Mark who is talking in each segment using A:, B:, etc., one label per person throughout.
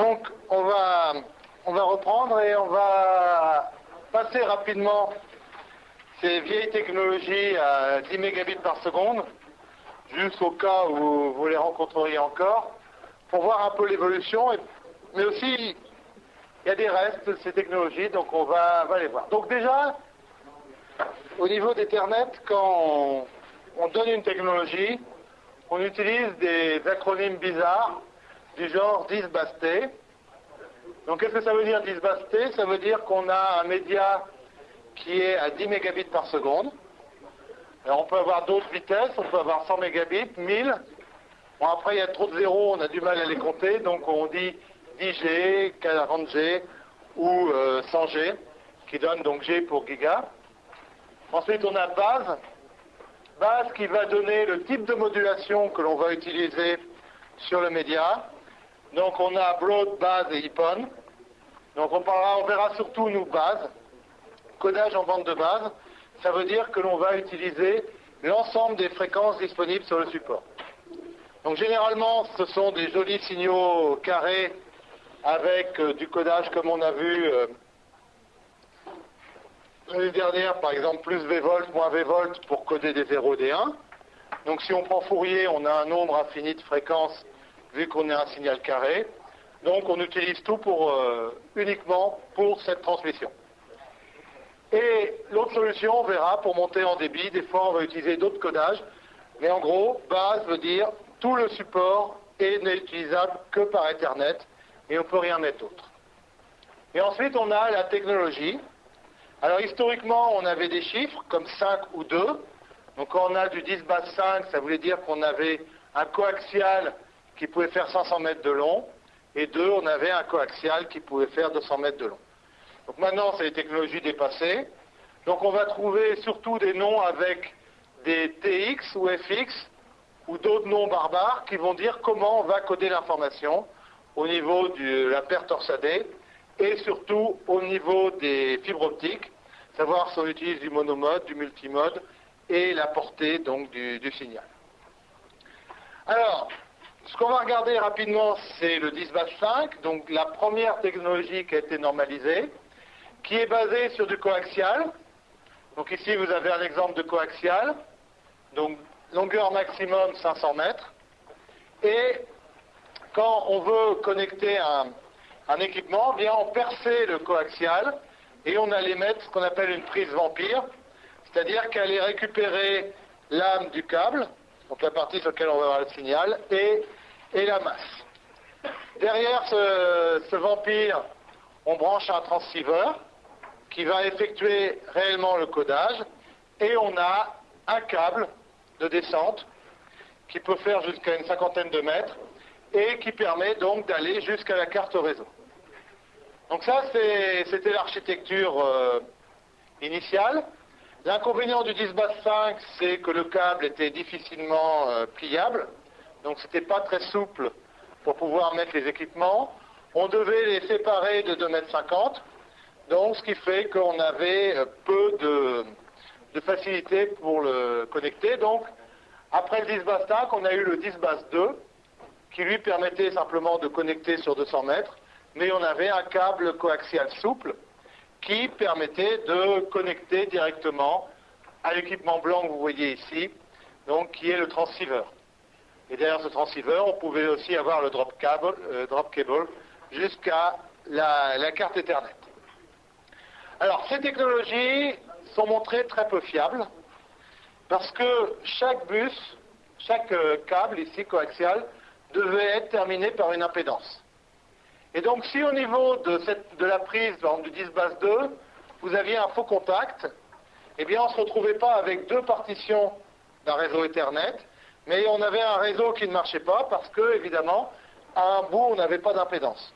A: Donc, on va, reprendre et on va passer rapidement ces vieilles technologies à 10 mégabits par seconde, juste au cas où vous les rencontreriez encore, pour voir un peu l'évolution, mais aussi il y a des restes de ces technologies, donc on va les voir. Donc déjà, au niveau d'Ethernet, quand on, donne une technologie, on utilise des acronymes bizarres du genre 10 T. Donc qu'est-ce que ça veut dire 10 T Ça veut dire qu'on a un média qui est à 10 mégabits par seconde. Alors on peut avoir d'autres vitesses, on peut avoir 100 mégabits, 1000. Bon après il y a trop de zéros, on a du mal à les compter, donc on dit 10G, 40G ou 100G, euh, qui donne donc G pour giga. Ensuite, on a base. Base qui va donner le type de modulation que l'on va utiliser sur le média. Donc on a broad, base et IPON. Donc on, parlera, on verra surtout nous base. Codage en bande de base, ça veut dire que l'on va utiliser l'ensemble des fréquences disponibles sur le support. Donc généralement, ce sont des jolis signaux carrés avec euh, du codage comme on a vu euh, l'année dernière, par exemple, plus V-volt, moins V-volt pour coder des 0 et des 1. Donc si on prend Fourier, on a un nombre infini de fréquences vu qu'on est un signal carré. Donc on utilise tout pour, euh, uniquement pour cette transmission. Et l'autre solution, on verra, pour monter en débit, des fois on va utiliser d'autres codages. Mais en gros, base veut dire tout le support n'est utilisable que par Ethernet et on ne peut rien mettre d'autre. Et ensuite, on a la technologie. Alors historiquement, on avait des chiffres comme 5 ou 2. Donc quand on a du 10 base 5, ça voulait dire qu'on avait un coaxial qui pouvait faire 500 mètres de long. Et 2, on avait un coaxial qui pouvait faire 200 mètres de long. Donc maintenant, c'est les technologies dépassées. Donc on va trouver surtout des noms avec des TX ou FX ou d'autres noms barbares qui vont dire comment on va coder l'information au niveau de la paire torsadée et surtout au niveau des fibres optiques, savoir si on utilise du monomode, du multimode et la portée donc du, signal. Alors, ce qu'on va regarder rapidement, c'est le 10 5, donc la première technologie qui a été normalisée, qui est basée sur du coaxial. Donc ici, vous avez un exemple de coaxial. Donc, longueur maximum 500 mètres. Et quand on veut connecter un, équipement, bien on perçait le coaxial et on allait mettre ce qu'on appelle une prise vampire, c'est-à-dire qu'elle allait récupérer l'âme du câble, donc la partie sur laquelle on va avoir le signal, et, la masse. Derrière ce, vampire, on branche un transceiver qui va effectuer réellement le codage, et on a un câble de descente qui peut faire jusqu'à une cinquantaine de mètres, et qui permet donc d'aller jusqu'à la carte réseau. Donc ça, c'était l'architecture euh, initiale. L'inconvénient du 10 base 5, c'est que le câble était difficilement euh, pliable, donc c'était pas très souple pour pouvoir mettre les équipements. On devait les séparer de 2,50 m, donc ce qui fait qu'on avait euh, peu de, facilité pour le connecter. Donc, après le 10 base 5, on a eu le 10 base 2, qui lui permettait simplement de connecter sur 200 mètres, mais on avait un câble coaxial souple qui permettait de connecter directement à l'équipement blanc que vous voyez ici, donc qui est le transceiver. Et derrière ce transceiver, on pouvait aussi avoir le drop cable, euh, drop cable jusqu'à la, carte Ethernet. Alors, ces technologies sont montrées très peu fiables parce que chaque bus, chaque euh, câble ici coaxial, devait être terminé par une impédance. Et donc, si au niveau de, la prise du 10 base 2, vous aviez un faux contact, eh bien, on ne se retrouvait pas avec deux partitions d'un réseau Ethernet, mais on avait un réseau qui ne marchait pas parce que, évidemment, à un bout, on n'avait pas d'impédance.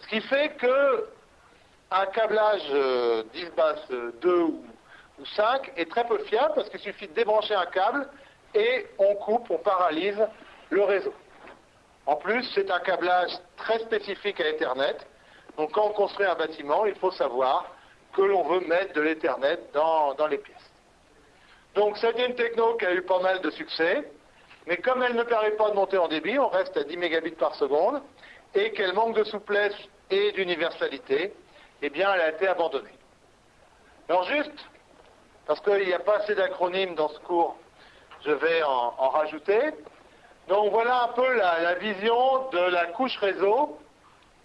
A: Ce qui fait que un câblage 10 euh, base 2 ou, ou 5 est très peu fiable parce qu'il suffit de débrancher un câble et on coupe, on paralyse le réseau. En plus, c'est un câblage très spécifique à Ethernet. Donc quand on construit un bâtiment, il faut savoir que l'on veut mettre de l'Ethernet dans, les pièces. Donc c'est une techno qui a eu pas mal de succès, mais comme elle ne permet pas de monter en débit, on reste à 10 mégabits par seconde, et qu'elle manque de souplesse et d'universalité, eh bien, elle a été abandonnée. Alors juste, parce qu'il n'y a pas assez d'acronymes dans ce cours, je vais en, rajouter. Donc voilà un peu la, vision de la couche réseau.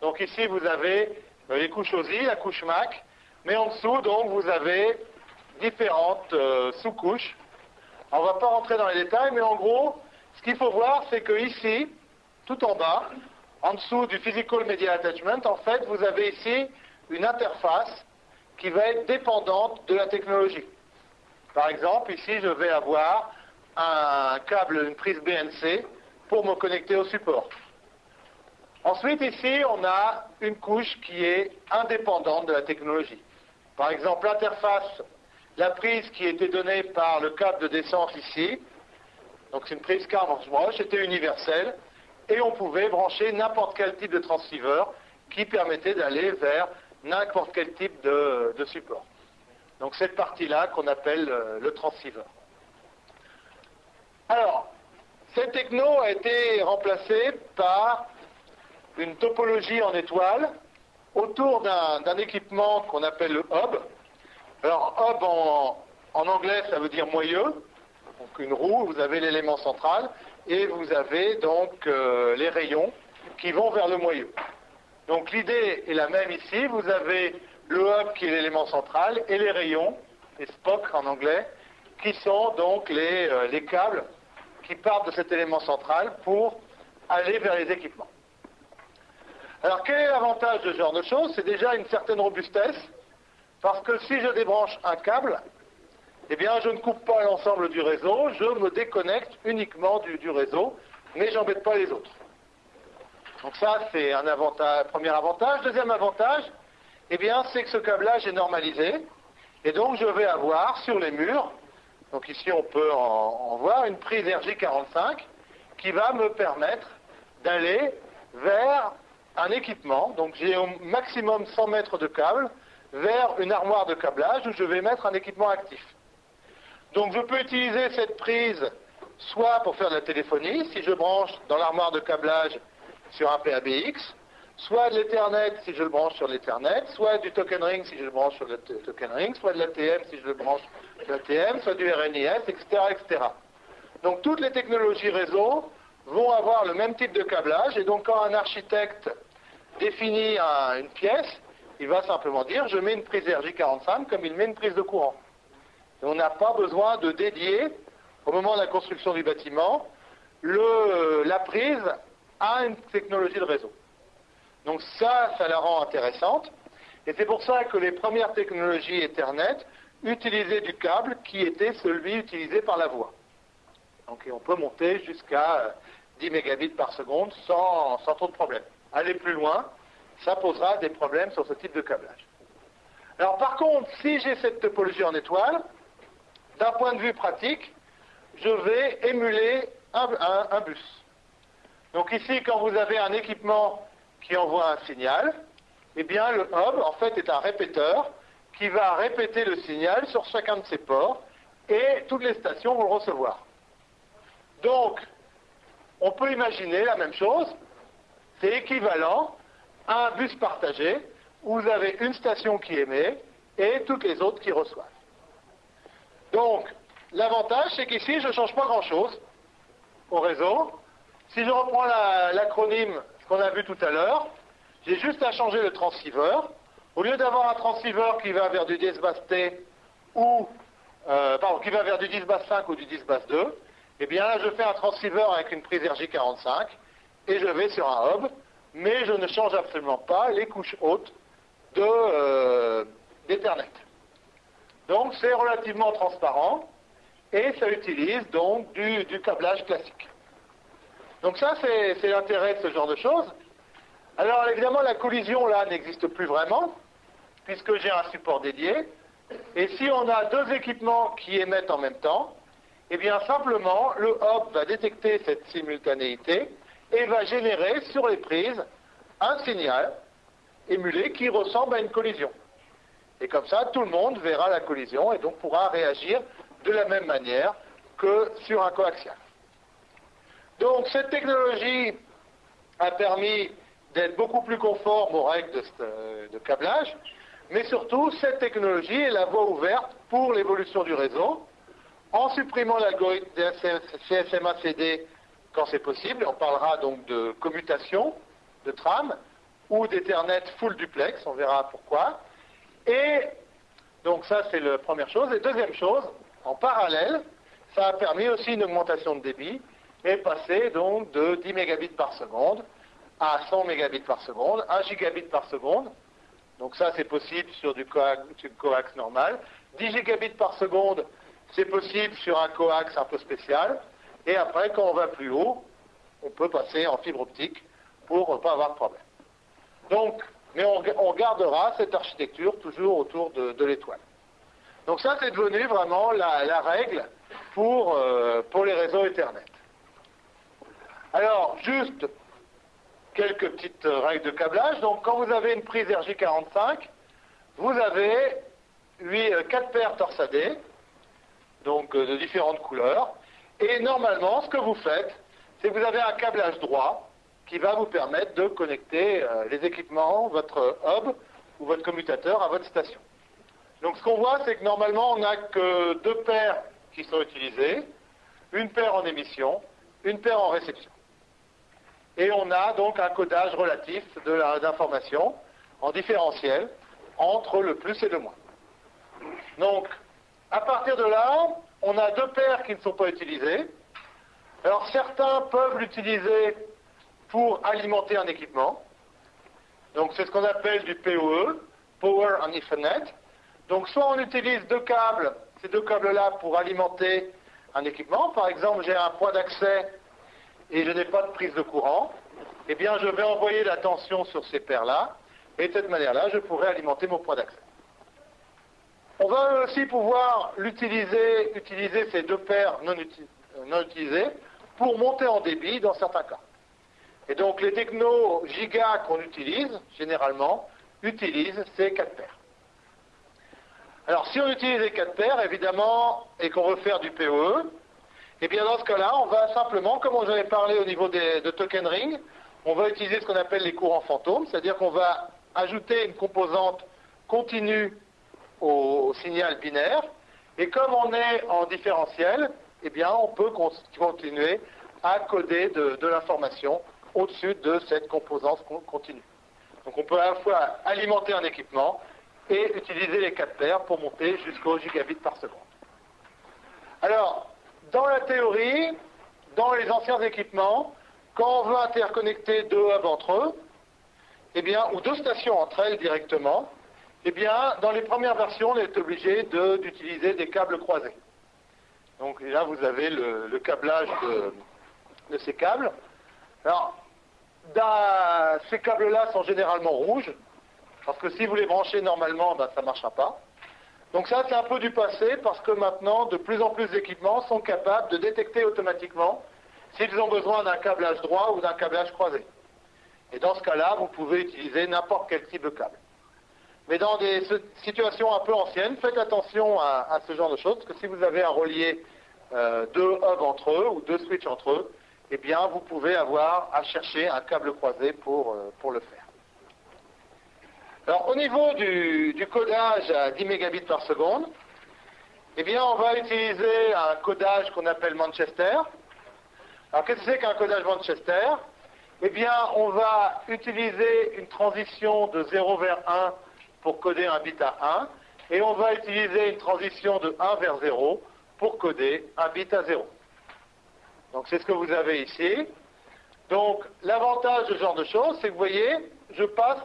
A: Donc ici, vous avez euh, les couches OSI, la couche MAC, mais en dessous, donc, vous avez différentes euh, sous-couches. On ne va pas rentrer dans les détails, mais en gros, ce qu'il faut voir, c'est que ici, tout en bas, en dessous du Physical Media Attachment, en fait, vous avez ici une interface qui va être dépendante de la technologie. Par exemple, ici, je vais avoir un câble, une prise BNC pour me connecter au support. Ensuite, ici, on a une couche qui est indépendante de la technologie. Par exemple, l'interface, la prise qui était donnée par le câble de descente ici, donc c'est une prise Carmans-Broche, était universelle, et on pouvait brancher n'importe quel type de transceiver qui permettait d'aller vers n'importe quel type de, support. Donc cette partie-là qu'on appelle euh, le transceiver. Alors, cette techno a été remplacée par une topologie en étoile autour d'un équipement qu'on appelle le hub. Alors hub en, anglais ça veut dire moyeu, donc une roue, vous avez l'élément central, et vous avez donc euh, les rayons qui vont vers le moyeu. Donc l'idée est la même ici, vous avez le hub qui est l'élément central et les rayons, les Spock en anglais, qui sont donc les, euh, les câbles qui partent de cet élément central pour aller vers les équipements. Alors quel est l'avantage de ce genre de choses? C'est déjà une certaine robustesse, parce que si je débranche un câble, eh bien, je ne coupe pas l'ensemble du réseau, je me déconnecte uniquement du, réseau, mais j'embête pas les autres. Donc ça, c'est un premier avantage. Deuxième avantage, eh bien, c'est que ce câblage est normalisé, et donc je vais avoir sur les murs, donc ici on peut en, voir, une prise RJ45 qui va me permettre d'aller vers un équipement, donc j'ai au maximum 100 mètres de câble, vers une armoire de câblage où je vais mettre un équipement actif. Donc je peux utiliser cette prise soit pour faire de la téléphonie, si je branche dans l'armoire de câblage sur un PABX, soit de l'Ethernet si je le branche sur l'Ethernet, soit du token ring si je le branche sur le token ring, soit de l'ATM si je le branche sur l'ATM, soit du RNIS, etc., etc. Donc toutes les technologies réseau vont avoir le même type de câblage, et donc quand un architecte définit une pièce, il va simplement dire je mets une prise RJ45 comme il met une prise de courant on n'a pas besoin de dédier, au moment de la construction du bâtiment, la prise à une technologie de réseau. Donc ça, ça la rend intéressante. Et c'est pour ça que les premières technologies Ethernet utilisaient du câble qui était celui utilisé par la voie. Donc on peut monter jusqu'à 10 mégabits par seconde sans, sans trop de problèmes. Aller plus loin, ça posera des problèmes sur ce type de câblage. Alors par contre, si j'ai cette topologie en étoile, d'un point de vue pratique, je vais émuler un, bus. Donc ici, quand vous avez un équipement qui envoie un signal, eh bien le hub, en fait, est un répéteur qui va répéter le signal sur chacun de ses ports et toutes les stations vont le recevoir. Donc, on peut imaginer la même chose, c'est équivalent un bus partagé où vous avez une station qui émet et toutes les autres qui reçoivent. Donc, l'avantage, c'est qu'ici, je ne change pas grand-chose au réseau. Si je reprends l'acronyme qu'on a vu tout à l'heure, j'ai juste à changer le transceiver. Au lieu d'avoir un transceiver qui va vers du 10 basse T ou euh, qui va vers du 10 basse 5 ou du 10 basse 2, eh bien là je fais un transceiver avec une prise RJ45 et je vais sur un hub, mais je ne change absolument pas les couches hautes euh, d'Ethernet. Donc c'est relativement transparent et ça utilise donc du, câblage classique. Donc ça c'est l'intérêt de ce genre de choses. Alors évidemment la collision là n'existe plus vraiment puisque j'ai un support dédié. Et si on a deux équipements qui émettent en même temps, eh bien simplement le hub va détecter cette simultanéité et va générer sur les prises un signal émulé qui ressemble à une collision. Et comme ça, tout le monde verra la collision et donc pourra réagir de la même manière que sur un coaxial. Donc cette technologie a permis d'être beaucoup plus conforme aux règles de, euh, câblage, mais surtout, cette technologie est la voie ouverte pour l'évolution du réseau, en supprimant l'algorithme CSMA-CD c'est possible. On parlera donc de commutation de tram ou d'Ethernet full duplex, on verra pourquoi. Et donc ça, c'est la première chose. Et deuxième chose, en parallèle, ça a permis aussi une augmentation de débit et passer donc de 10 mégabits par seconde à 100 mégabits par seconde, 1 gigabit par seconde. Donc ça, c'est possible sur du coax, normal. 10 gigabits par seconde, c'est possible sur un coax un peu spécial. Et après, quand on va plus haut, on peut passer en fibre optique pour ne pas avoir de problème. Donc, mais on, gardera cette architecture toujours autour de, l'étoile. Donc ça, c'est devenu vraiment la, règle pour, euh, pour les réseaux Ethernet. Alors, juste quelques petites règles de câblage. Donc, quand vous avez une prise RJ45, vous avez 8, 4 euh, paires torsadées, donc euh, de différentes couleurs. Et normalement, ce que vous faites, c'est que vous avez un câblage droit qui va vous permettre de connecter euh, les équipements, votre hub ou votre commutateur à votre station. Donc ce qu'on voit, c'est que normalement, on n'a que deux paires qui sont utilisées, une paire en émission, une paire en réception. Et on a donc un codage relatif d'informations en différentiel entre le plus et le moins. Donc, à partir de là, on a deux paires qui ne sont pas utilisées. Alors, certains peuvent l'utiliser pour alimenter un équipement. Donc, c'est ce qu'on appelle du PoE, Power on Ethernet. Donc, soit on utilise deux câbles, ces deux câbles-là, pour alimenter un équipement. Par exemple, j'ai un point d'accès et je n'ai pas de prise de courant, eh bien je vais envoyer la tension sur ces paires-là, et de cette manière-là, je pourrai alimenter mon point d'accès. On va aussi pouvoir utiliser ces deux paires non, non, utilisées pour monter en débit dans certains cas. Et donc les technos giga qu'on utilise, généralement, utilisent ces quatre paires. Alors si on utilise les quatre paires, évidemment, et qu'on veut faire du PoE, eh bien dans ce cas-là, on va simplement, comme j'en ai parlé au niveau de token ring, on va utiliser ce qu'on appelle les courants fantômes, c'est-à-dire qu'on va ajouter une composante continue au, signal binaire, et comme on est en différentiel, eh bien on peut continuer à coder de, l'information au-dessus de cette composante continue. Donc on peut à la fois alimenter un équipement et utiliser les 4 paires pour monter jusqu'au gigabit par seconde. Alors, dans la théorie, dans les anciens équipements, quand on veut interconnecter deux hubs entre eux, eh bien, ou deux stations entre elles directement, eh bien, dans les premières versions, on est obligé d'utiliser des câbles croisés. Donc là, vous avez le, câblage de, ces câbles. Alors, ces câbles-là sont généralement rouges, parce que si vous les branchez normalement, ben, ça ne marchera pas. Donc ça, c'est un peu du passé parce que maintenant, de plus en plus d'équipements sont capables de détecter automatiquement s'ils ont besoin d'un câblage droit ou d'un câblage croisé. Et dans ce cas-là, vous pouvez utiliser n'importe quel type de câble. Mais dans des situations un peu anciennes, faites attention à, ce genre de choses, parce que si vous avez à relier euh, deux hubs entre eux ou deux switches entre eux, eh bien, vous pouvez avoir à chercher un câble croisé pour, euh, pour le faire. Alors, au niveau du, codage à 10 mégabits par seconde, eh bien, on va utiliser un codage qu'on appelle Manchester. Alors, qu'est-ce que c'est qu'un codage Manchester? Eh bien, on va utiliser une transition de 0 vers 1 pour coder un bit à 1, et on va utiliser une transition de 1 vers 0 pour coder un bit à 0. Donc, c'est ce que vous avez ici. Donc, l'avantage de ce genre de choses, c'est que vous voyez, je passe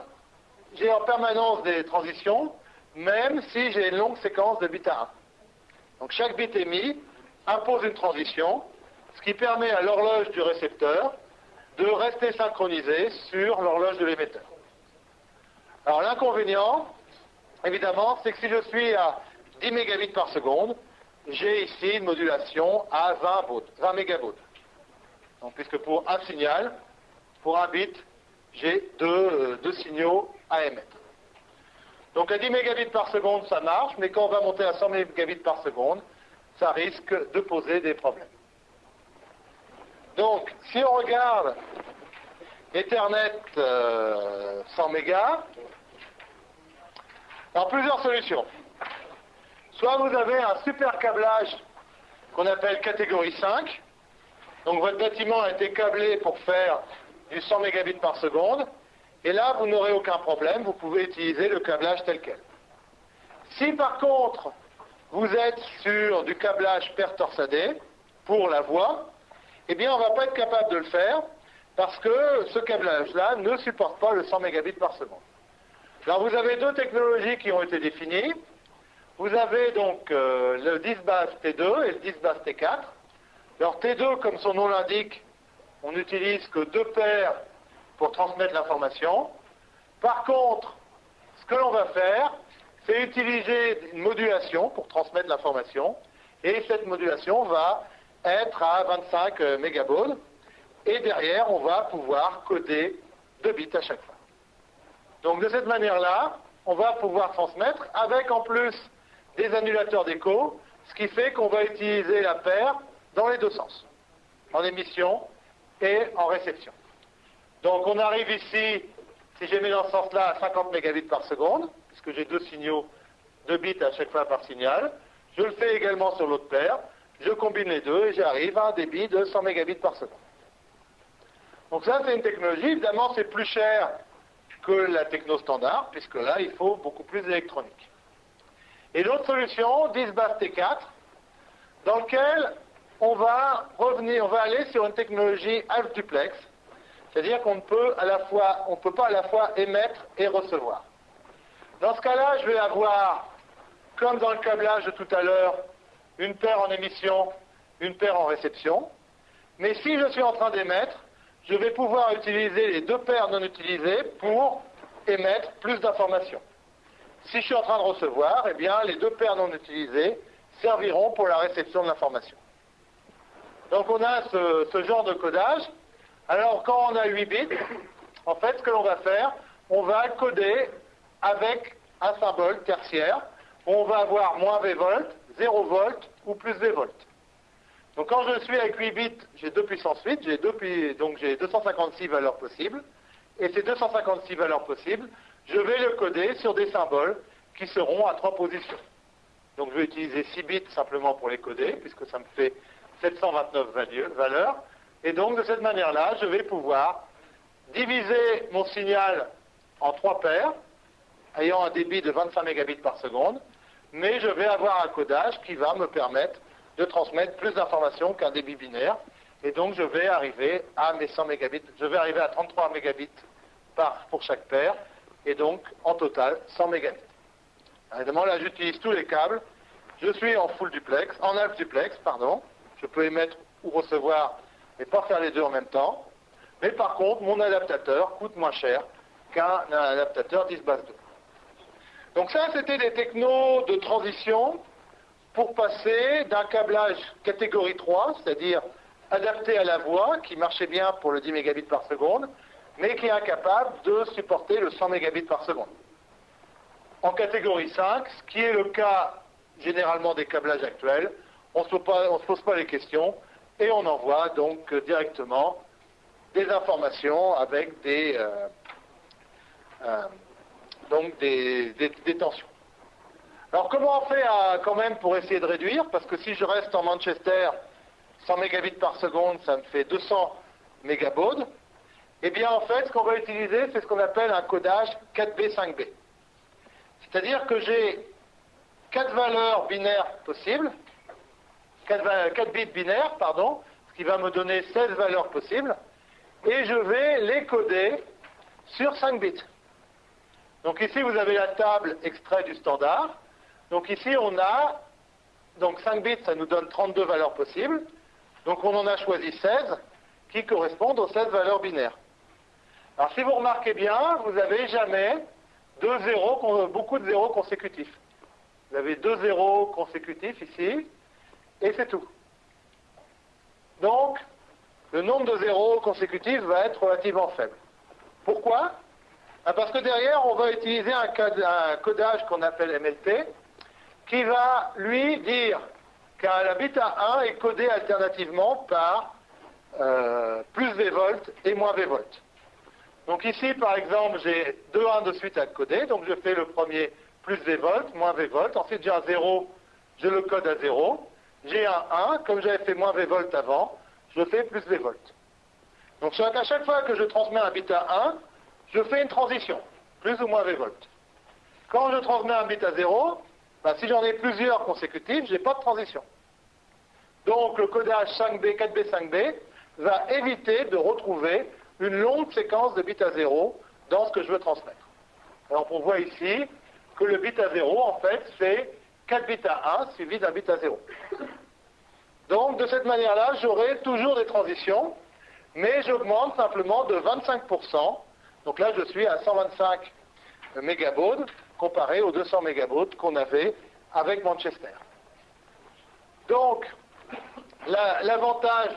A: j'ai en permanence des transitions, même si j'ai une longue séquence de bits à 1. Donc chaque bit émis impose une transition, ce qui permet à l'horloge du récepteur de rester synchronisée sur l'horloge de l'émetteur. Alors l'inconvénient, évidemment, c'est que si je suis à 10 mégabits par seconde, j'ai ici une modulation à 20 baud, 20 mégabaud. Donc puisque pour un signal, pour un bit, j'ai deux, deux signaux à émettre. Donc à 10 mégabits par seconde, ça marche, mais quand on va monter à 100 mégabits par seconde, ça risque de poser des problèmes. Donc, si on regarde Ethernet 100 mégas. Alors plusieurs solutions. Soit vous avez un super câblage qu'on appelle catégorie 5. Donc votre bâtiment a été câblé pour faire du 100 mégabits par seconde. Et là, vous n'aurez aucun problème, vous pouvez utiliser le câblage tel quel. Si par contre, vous êtes sur du câblage paire torsadé pour la voix, eh bien, on ne va pas être capable de le faire parce que ce câblage-là ne supporte pas le 100 mégabits par seconde. Alors, vous avez deux technologies qui ont été définies. Vous avez donc euh, le 10 base T2 et le 10 base T4. Alors, T2, comme son nom l'indique, on n'utilise que deux paires pour transmettre l'information. Par contre, ce que l'on va faire, c'est utiliser une modulation pour transmettre l'information. Et cette modulation va être à 25 mégabaud. Et derrière, on va pouvoir coder 2 bits à chaque fois. Donc de cette manière-là, on va pouvoir transmettre avec en plus des annulateurs d'écho, ce qui fait qu'on va utiliser la paire dans les deux sens, en émission et en réception. Donc on arrive ici, si j'ai mis dans ce sens-là, à 50 mégabits par seconde, puisque j'ai deux signaux, deux bits à chaque fois par signal. Je le fais également sur l'autre paire. Je combine les deux et j'arrive à un débit de 100 mégabits par seconde. Donc ça, c'est une technologie. Évidemment, c'est plus cher que la techno standard, puisque là, il faut beaucoup plus d'électronique. Et l'autre solution, 10 base T4, dans lequel on va revenir, on va aller sur une technologie half duplex, c'est-à-dire qu'on ne peut à la fois, on peut pas à la fois émettre et recevoir. Dans ce cas-là, je vais avoir, comme dans le câblage de tout à l'heure, une paire en émission, une paire en réception. Mais si je suis en train d'émettre, je vais pouvoir utiliser les deux paires non utilisées pour émettre plus d'informations. Si je suis en train de recevoir, eh bien, les deux paires non utilisées serviront pour la réception de l'information. Donc on a ce, genre de codage alors, quand on a 8 bits, en fait, ce que l'on va faire, on va coder avec un symbole tertiaire. On va avoir moins V volts, 0 volts ou plus V volts. Donc, quand je suis avec 8 bits, j'ai 2 puissance 8, j'ai donc j'ai 256 valeurs possibles. Et ces 256 valeurs possibles, je vais le coder sur des symboles qui seront à 3 positions. Donc, je vais utiliser 6 bits simplement pour les coder, puisque ça me fait 729 valeurs. Et donc, de cette manière-là, je vais pouvoir diviser mon signal en trois paires, ayant un débit de 25 mégabits par seconde, mais je vais avoir un codage qui va me permettre de transmettre plus d'informations qu'un débit binaire. Et donc, je vais arriver à mes 100 mégabits, je vais arriver à 33 mégabits par, pour chaque paire, et donc, en total, 100 mégabits. évidemment, là, j'utilise tous les câbles. Je suis en full duplex, en half duplex, pardon. Je peux émettre ou recevoir et pas faire les deux en même temps. Mais par contre, mon adaptateur coûte moins cher qu'un adaptateur 10 base 2. Donc ça, c'était des technos de transition pour passer d'un câblage catégorie 3, c'est-à-dire adapté à la voix, qui marchait bien pour le 10 mégabits par seconde, mais qui est incapable de supporter le 100 mégabits par seconde. En catégorie 5, ce qui est le cas généralement des câblages actuels, on ne se pose pas les questions, et on envoie donc directement des informations avec des, euh, euh, tensions. Alors comment on fait quand même pour essayer de réduire? Parce que si je reste en Manchester, 100 mégabits par seconde, ça me fait 200 mégabauds. Eh bien en fait, ce qu'on va utiliser, c'est ce qu'on appelle un codage 4B5B. C'est-à-dire que j'ai quatre valeurs binaires possibles, 4, bits binaires, pardon, ce qui va me donner 16 valeurs possibles, et je vais les coder sur 5 bits. Donc ici, vous avez la table extrait du standard. Donc ici, on a, donc 5 bits, ça nous donne 32 valeurs possibles. Donc on en a choisi 16 qui correspondent aux 16 valeurs binaires. Alors si vous remarquez bien, vous n'avez jamais deux zéros, beaucoup de zéros consécutifs. Vous avez deux zéros consécutifs ici, et c'est tout. Donc, le nombre de zéros consécutifs va être relativement faible. Pourquoi? Ben, Parce que derrière, on va utiliser un, codage qu'on appelle MLT, qui va, lui, dire qu'un bit à 1 est codé alternativement par euh, plus V volts et moins V volts. Donc ici, par exemple, j'ai deux 1 de suite à coder. Donc je fais le premier plus V volts, moins V volts. Ensuite, j'ai un 0, je le code à 0. J'ai un 1, comme j'avais fait moins V volts avant, je fais plus V volts. Donc à chaque fois que je transmets un bit à 1, je fais une transition, plus ou moins V volts. Quand je transmets un bit à 0, bah, si j'en ai plusieurs consécutifs, je n'ai pas de transition. Donc le codage 5B, 4B, 5B va éviter de retrouver une longue séquence de bits à 0 dans ce que je veux transmettre. Alors on voit ici que le bit à 0, en fait, c'est 4 bits à 1 suivi d'un bit à 0. Donc de cette manière-là, j'aurai toujours des transitions, mais j'augmente simplement de 25%. Donc là, je suis à 125 mégabaud comparé aux 200 mégabaud qu'on avait avec Manchester. Donc, l'avantage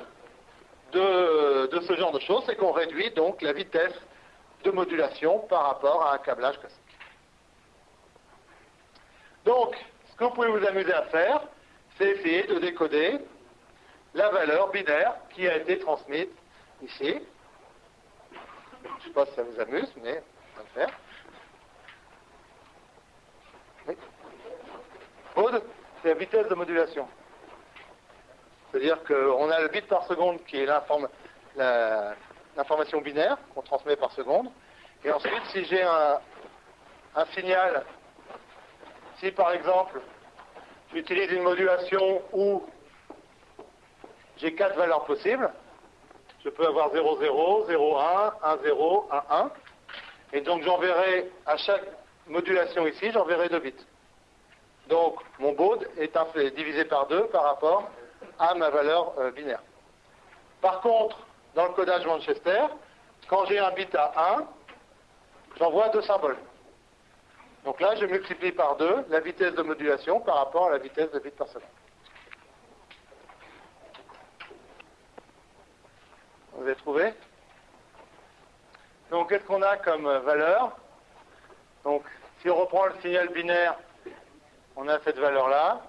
A: de, de, ce genre de choses, c'est qu'on réduit donc la vitesse de modulation par rapport à un câblage classique. Donc, ce que vous pouvez vous amuser à faire, c'est essayer de décoder la valeur binaire qui a été transmise ici. Je ne sais pas si ça vous amuse, mais on va le faire. C'est la vitesse de modulation. C'est-à-dire qu'on a le bit par seconde qui est l'information binaire qu'on transmet par seconde. Et ensuite, si j'ai un, signal, si par exemple, j'utilise une modulation où j'ai quatre valeurs possibles, je peux avoir 0, 0, 0, 1, 1, 0, 1, 1. Et donc j'enverrai à chaque modulation ici, j'enverrai deux bits. Donc mon baud est divisé par 2 par rapport à ma valeur euh, binaire. Par contre, dans le codage Manchester, quand j'ai un bit à 1, j'envoie deux symboles. Donc là, je multiplie par 2 la vitesse de modulation par rapport à la vitesse de bit par seconde. Vous avez trouvé? Donc, qu'est-ce qu'on a comme valeur? Donc, si on reprend le signal binaire, on a cette valeur-là.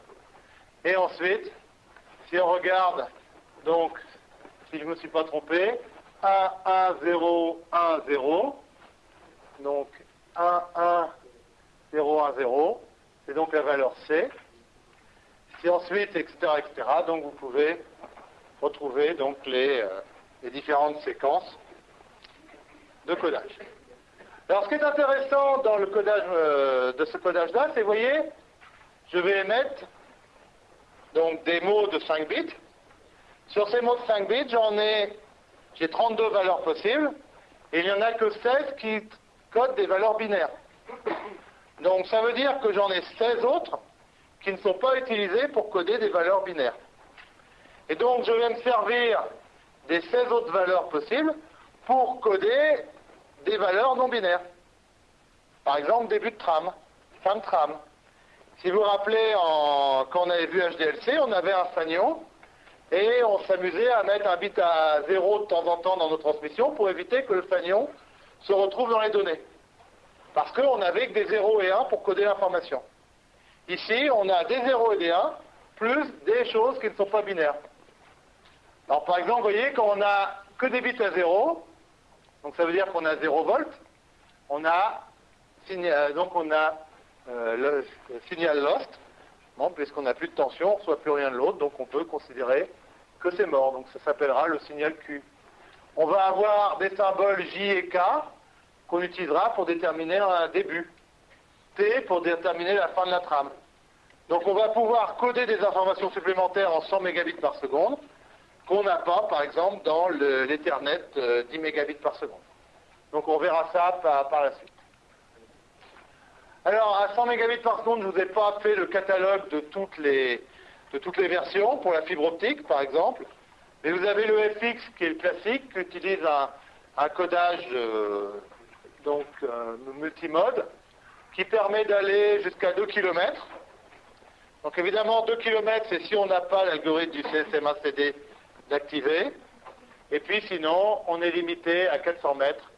A: Et ensuite, si on regarde, donc, si je ne me suis pas trompé, 1, 1, 0, 1, 0. Donc, 1, 1, 0, 1, 0. C'est donc la valeur C. Si ensuite, etc., etc., donc vous pouvez retrouver donc les, euh, les différentes séquences de codage. Alors, ce qui est intéressant dans le codage euh, de ce codage-là, c'est, vous voyez, je vais émettre donc des mots de 5 bits. Sur ces mots de 5 bits, j'en ai, j'ai 32 valeurs possibles, et il n'y en a que 16 qui codent des valeurs binaires. Donc ça veut dire que j'en ai 16 autres qui ne sont pas utilisées pour coder des valeurs binaires. Et donc je vais me servir des 16 autres valeurs possibles pour coder des valeurs non binaires. Par exemple, début de tram, fin de tram, si vous vous rappelez, quand on avait vu HDLC, on avait un fanion et on s'amusait à mettre un bit à zéro de temps en temps dans nos transmissions pour éviter que le fanion se retrouve dans les données. Parce qu'on n'avait que des 0 et 1 pour coder l'information. Ici, on a des 0 et des 1, plus des choses qui ne sont pas binaires. Alors par exemple, vous voyez, quand on a que des bits à 0, donc ça veut dire qu'on a 0 volts, on a, euh, donc on a le signal lost, puisqu'on n'a plus de tension, on ne reçoit plus rien de l'autre, donc on peut considérer que c'est mort. Donc ça s'appellera le signal Q. On va avoir des symboles J et K qu'on utilisera pour déterminer un début. T pour déterminer la fin de la trame. Donc on va pouvoir coder des informations supplémentaires en 100 mégabits par seconde qu'on n'a pas, par exemple, dans l'Ethernet 10 euh, mégabits par seconde. Donc on verra ça par la suite. Alors, à 100 mégabits par seconde, je ne vous ai pas fait le catalogue de toutes les, versions, pour la fibre optique, par exemple. Mais vous avez le FX, qui est le classique, qui utilise un, codage euh, euh, multimode, qui permet d'aller jusqu'à 2 km. Donc évidemment, 2 km, c'est si on n'a pas l'algorithme du CSMA-CD d'activer. Et puis sinon, on est limité à 400 mètres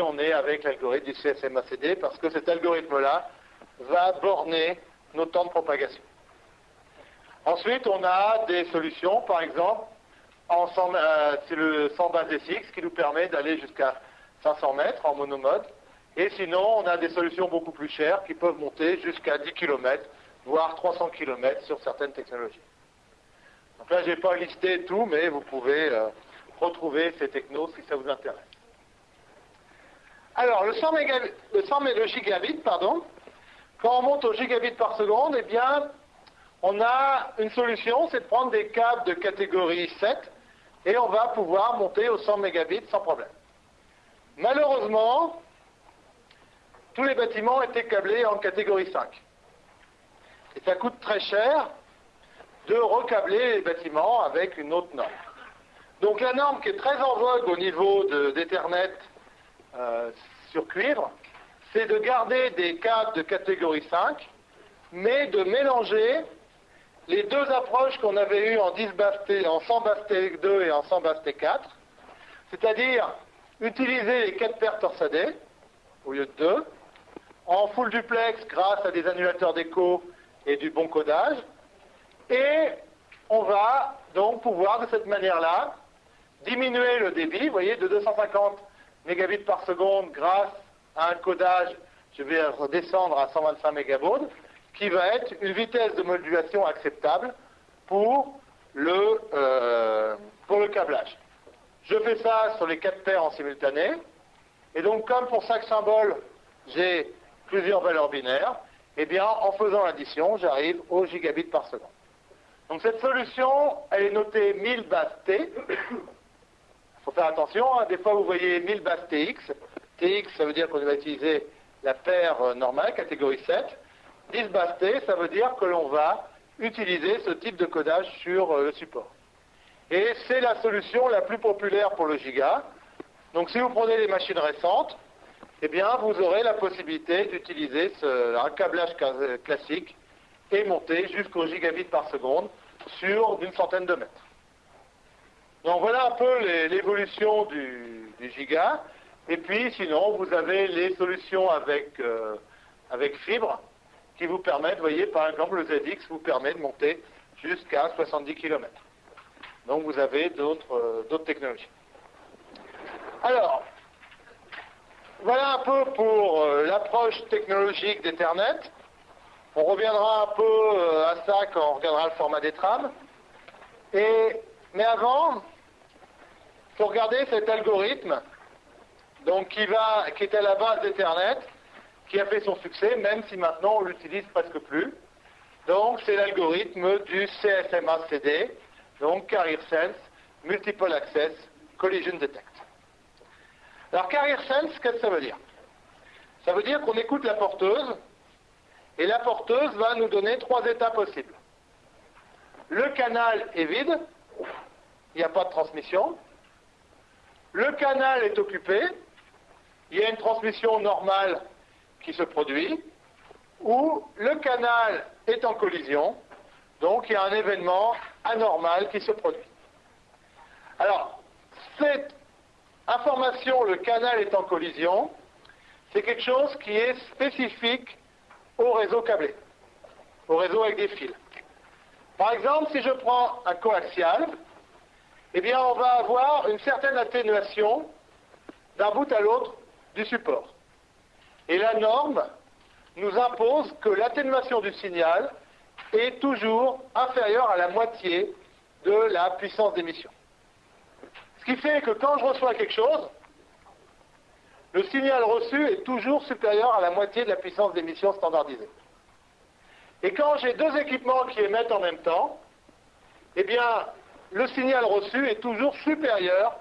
A: on est avec l'algorithme du CSMACD, parce que cet algorithme-là va borner nos temps de propagation. Ensuite, on a des solutions, par exemple, euh, c'est le 100 base SX qui nous permet d'aller jusqu'à 500 mètres en monomode. Et sinon, on a des solutions beaucoup plus chères qui peuvent monter jusqu'à 10 km, voire 300 km sur certaines technologies. Donc là, je n'ai pas listé tout, mais vous pouvez euh, retrouver ces technos si ça vous intéresse. Alors, le 100, le gigabit, pardon, quand on monte au gigabit par seconde, eh bien, on a une solution, c'est de prendre des câbles de catégorie 7 et on va pouvoir monter au 100 mégabits sans problème. Malheureusement, tous les bâtiments étaient câblés en catégorie 5. Et ça coûte très cher de recabler les bâtiments avec une autre norme. Donc la norme qui est très en vogue au niveau d'Ethernet euh, sur cuivre, c'est de garder des câbles de catégorie 5, mais de mélanger les deux approches qu'on avait eues en, 10 en 100 basse 2 et en 100 basse 4, c'est-à-dire utiliser les 4 paires torsadées au lieu de 2, en full duplex grâce à des annulateurs d'écho et du bon codage, et on va donc pouvoir de cette manière-là diminuer le débit, vous voyez, de 250 mégabits par seconde grâce à un codage, je vais redescendre à 125 mégabauds, qui va être une vitesse de modulation acceptable pour le, euh, pour le câblage. Je fais ça sur les quatre paires en simultané. Et donc, comme pour chaque symbole, j'ai plusieurs valeurs binaires, eh bien, en faisant l'addition, j'arrive au gigabit par seconde. Donc, cette solution, elle est notée 1000 bases T. Faut faire attention, hein. des fois, vous voyez 1000 bases TX. TX, ça veut dire qu'on va utiliser la paire euh, normale, catégorie 7. 10 bases T, ça veut dire que l'on va utiliser ce type de codage sur euh, le support. Et c'est la solution la plus populaire pour le giga. Donc si vous prenez les machines récentes, eh bien vous aurez la possibilité d'utiliser un câblage classique et monter jusqu'au gigabit par seconde sur d'une centaine de mètres. Donc voilà un peu l'évolution du, giga. Et puis sinon, vous avez les solutions avec, euh, avec fibre qui vous permettent, voyez, par exemple, le ZX vous permet de monter jusqu'à 70 km. Donc vous avez euh, d'autres technologies. Alors, voilà un peu pour euh, l'approche technologique d'Ethernet. On reviendra un peu euh, à ça quand on regardera le format des trames. Et, mais avant, il faut regarder cet algorithme donc qui, va, qui est à la base d'Ethernet qui a fait son succès, même si maintenant on l'utilise presque plus. Donc c'est l'algorithme du CSMA-CD, donc Carrier Sense, Multiple Access, Collision Detect. Alors Carrier Sense, qu'est-ce que ça veut dire? Ça veut dire qu'on écoute la porteuse, et la porteuse va nous donner trois états possibles. Le canal est vide, il n'y a pas de transmission. Le canal est occupé, il y a une transmission normale qui se produit, où le canal est en collision, donc il y a un événement anormal qui se produit. Alors, cette information, le canal est en collision, c'est quelque chose qui est spécifique au réseau câblé, au réseau avec des fils. Par exemple, si je prends un coaxial, eh bien, on va avoir une certaine atténuation d'un bout à l'autre du support. Et la norme nous impose que l'atténuation du signal est toujours inférieure à la moitié de la puissance d'émission. Ce qui fait que quand je reçois quelque chose, le signal reçu est toujours supérieur à la moitié de la puissance d'émission standardisée. Et quand j'ai deux équipements qui émettent en même temps, eh bien, le signal reçu est toujours supérieur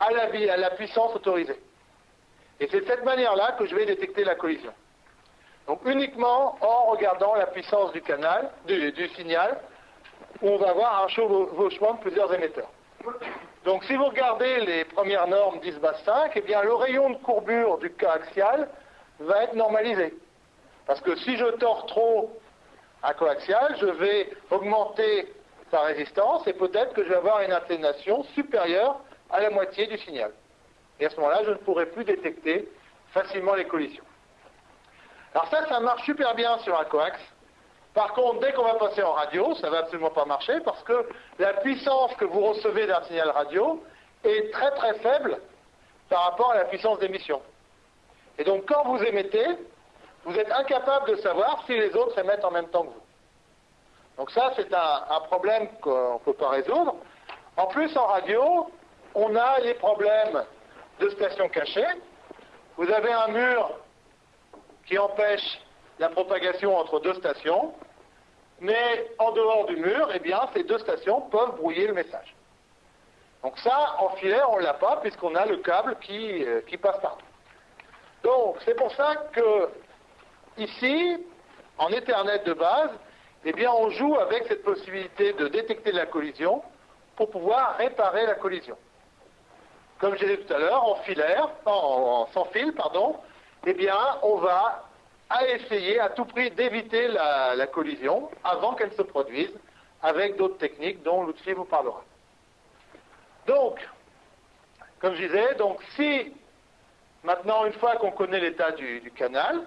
A: à la, puissance autorisée. Et c'est de cette manière-là que je vais détecter la collision. Donc uniquement en regardant la puissance du canal, du, signal, où on va avoir un chevauchement de plusieurs émetteurs. Donc si vous regardez les premières normes 10 base 5, eh bien le rayon de courbure du cas axial va être normalisé. Parce que si je tords trop un coaxial, je vais augmenter sa résistance et peut-être que je vais avoir une atténuation supérieure à la moitié du signal. Et à ce moment-là, je ne pourrai plus détecter facilement les collisions. Alors ça, ça marche super bien sur un coax. Par contre, dès qu'on va passer en radio, ça ne va absolument pas marcher parce que la puissance que vous recevez d'un signal radio est très très faible par rapport à la puissance d'émission. Et donc quand vous émettez, vous êtes incapable de savoir si les autres émettent en même temps que vous. Donc ça, c'est un, problème qu'on ne peut pas résoudre. En plus, en radio, on a les problèmes de stations cachées. Vous avez un mur qui empêche la propagation entre deux stations, mais en dehors du mur, eh bien, ces deux stations peuvent brouiller le message. Donc ça, en filet, on ne l'a pas, puisqu'on a le câble qui, euh, qui passe partout. Donc, c'est pour ça que, ici, en Ethernet de base, eh bien, on joue avec cette possibilité de détecter la collision pour pouvoir réparer la collision. Comme je disais tout à l'heure, en filaire, en, sans fil, pardon, eh bien, on va essayer à tout prix d'éviter la, collision avant qu'elle se produise avec d'autres techniques dont l'outil vous parlera. Donc, comme je disais, donc si maintenant, une fois qu'on connaît l'état du, canal,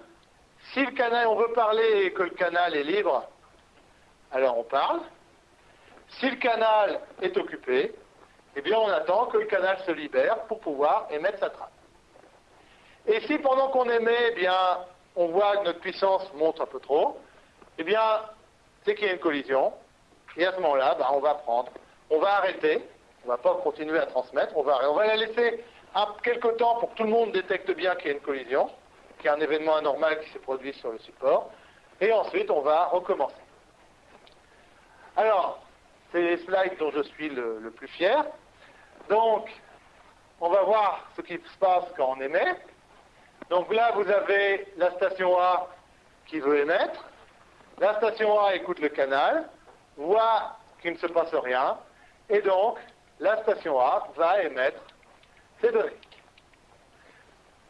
A: si le canal, on veut parler et que le canal est libre, alors on parle. Si le canal est occupé, eh bien on attend que le canal se libère pour pouvoir émettre sa trappe. Et si pendant qu'on émet, eh bien, on voit que notre puissance monte un peu trop, eh bien, c'est qu'il y a une collision. Et à ce moment-là, ben, on va prendre, on va arrêter, on ne va pas continuer à transmettre, on va, on va la laisser un, quelque temps pour que tout le monde détecte bien qu'il y a une collision, qu'il y a un événement anormal qui s'est produit sur le support, et ensuite on va recommencer. Alors, c'est les slides dont je suis le, le plus fier. Donc, on va voir ce qui se passe quand on émet. Donc là, vous avez la station A qui veut émettre. La station A écoute le canal, voit qu'il ne se passe rien, et donc la station A va émettre ses données.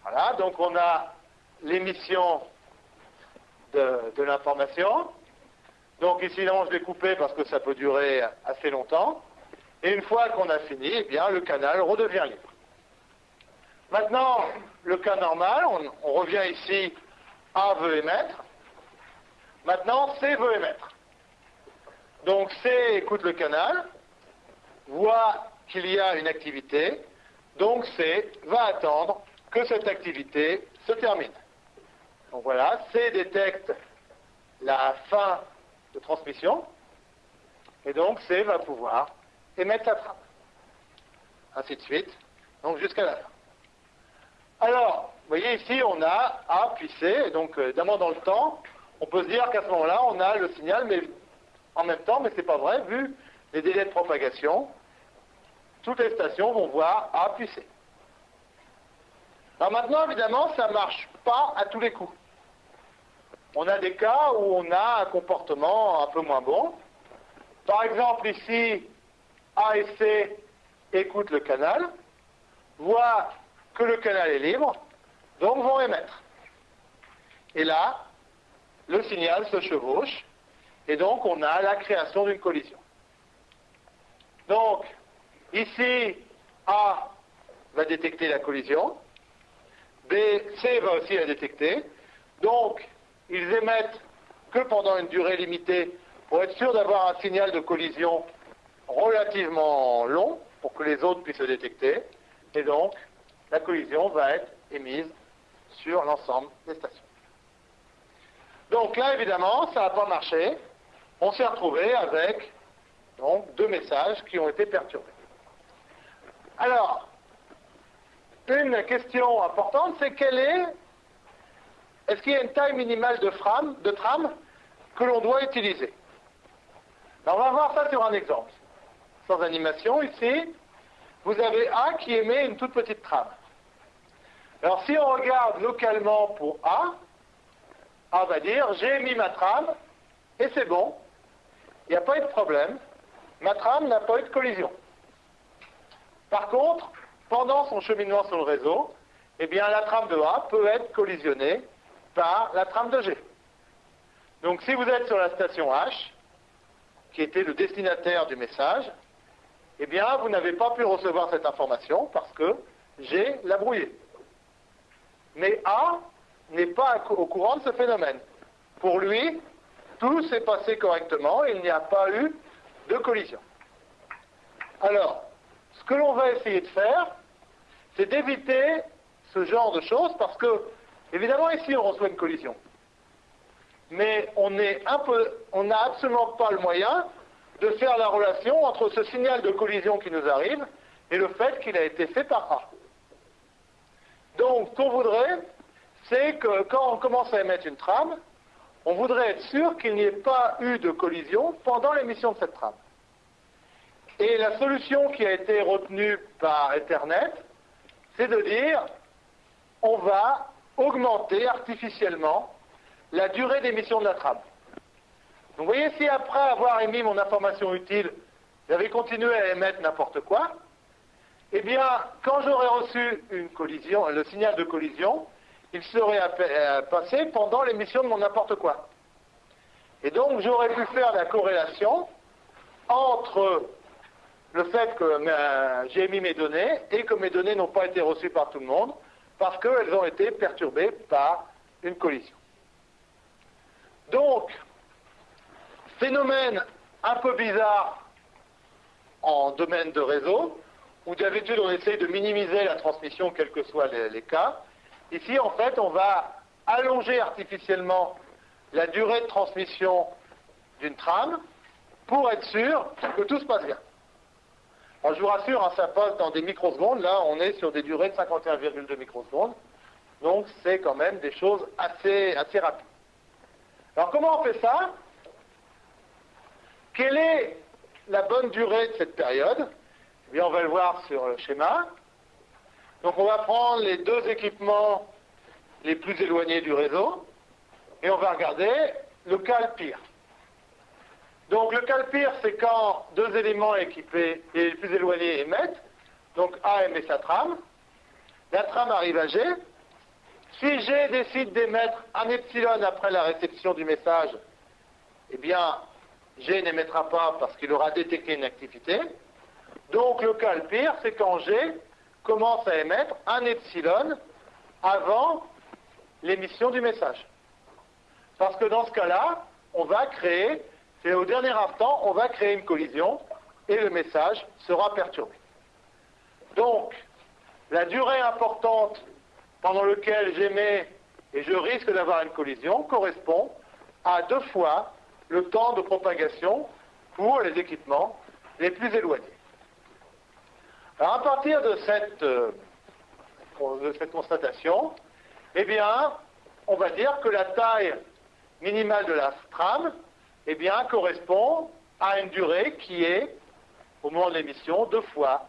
A: Voilà, donc on a l'émission de, l'information. Donc ici, là, je vais couper parce que ça peut durer assez longtemps. Et une fois qu'on a fini, eh bien, le canal redevient libre. Maintenant, le cas normal, on, revient ici, A veut émettre. Maintenant, C veut émettre. Donc C écoute le canal, voit qu'il y a une activité, donc C va attendre que cette activité se termine. Donc voilà, C détecte la fin de transmission, et donc C va pouvoir émettre sa trappe. Ainsi de suite, donc jusqu'à la fin. Alors, vous voyez ici, on a A puis C, donc euh, évidemment dans le temps, on peut se dire qu'à ce moment-là, on a le signal, mais en même temps, mais ce n'est pas vrai, vu les délais de propagation, toutes les stations vont voir A puis C. Alors maintenant, évidemment, ça marche à tous les coups. On a des cas où on a un comportement un peu moins bon. Par exemple, ici, A et C écoutent le canal, voient que le canal est libre, donc vont émettre. Et là, le signal se chevauche, et donc on a la création d'une collision. Donc, ici, A va détecter la collision, B, C va aussi la détecter, donc ils émettent que pendant une durée limitée pour être sûr d'avoir un signal de collision relativement long pour que les autres puissent le détecter, et donc la collision va être émise sur l'ensemble des stations. Donc là, évidemment, ça n'a pas marché. On s'est retrouvé avec donc, deux messages qui ont été perturbés. Alors, une question importante, c'est quelle est, est-ce qu'il y a une taille minimale de, de trame que l'on doit utiliser? Alors, on va voir ça sur un exemple. Sans animation, ici, vous avez A qui émet une toute petite trame. Alors si on regarde localement pour A, A va dire j'ai mis ma trame et c'est bon, il n'y a pas eu de problème, ma trame n'a pas eu de collision. Par contre, pendant son cheminement sur le réseau, eh bien la trame de A peut être collisionnée par la trame de G. Donc si vous êtes sur la station H, qui était le destinataire du message, eh bien vous n'avez pas pu recevoir cette information parce que G l'a brouillé. Mais A n'est pas au courant de ce phénomène. Pour lui, tout s'est passé correctement, il n'y a pas eu de collision. Alors, ce que l'on va essayer de faire, c'est d'éviter ce genre de choses parce que, évidemment, ici, on reçoit une collision. Mais on n'a absolument pas le moyen de faire la relation entre ce signal de collision qui nous arrive et le fait qu'il a été fait par A. Donc, ce qu'on voudrait, c'est que quand on commence à émettre une trame, on voudrait être sûr qu'il n'y ait pas eu de collision pendant l'émission de cette trame. Et la solution qui a été retenue par Ethernet, c'est de dire on va augmenter artificiellement la durée d'émission de la trame. Donc vous voyez, si après avoir émis mon information utile, j'avais continué à émettre n'importe quoi, eh bien, quand j'aurais reçu une collision, le signal de collision, il serait euh, passé pendant l'émission de mon n'importe quoi. Et donc, j'aurais pu faire la corrélation entre le fait que j'ai émis mes données et que mes données n'ont pas été reçues par tout le monde parce qu'elles ont été perturbées par une collision. Donc, phénomène un peu bizarre en domaine de réseau, où d'habitude on essaye de minimiser la transmission, quels que soient les, cas. Ici, en fait, on va allonger artificiellement la durée de transmission d'une trame pour être sûr que tout se passe bien. Alors, je vous rassure, hein, ça passe dans des microsecondes. Là, on est sur des durées de 51,2 microsecondes. Donc, c'est quand même des choses assez, assez rapides. Alors, comment on fait ça? Quelle est la bonne durée de cette période? Eh bien, on va le voir sur le schéma. Donc, on va prendre les deux équipements les plus éloignés du réseau et on va regarder le cas le pire. Donc, le cas le pire, c'est quand deux éléments équipés et les plus éloignés émettent. Donc, A émet sa trame. La trame arrive à G. Si G décide d'émettre un epsilon après la réception du message, eh bien, G n'émettra pas parce qu'il aura détecté une activité. Donc le cas le pire, c'est quand G commence à émettre un epsilon avant l'émission du message. Parce que dans ce cas-là, on va créer, c'est au dernier instant, on va créer une collision et le message sera perturbé. Donc, la durée importante pendant laquelle j'émets et je risque d'avoir une collision correspond à deux fois le temps de propagation pour les équipements les plus éloignés. Alors à partir de cette, euh, de cette constatation, eh bien, on va dire que la taille minimale de la trame eh bien, correspond à une durée qui est, au moment de l'émission, deux fois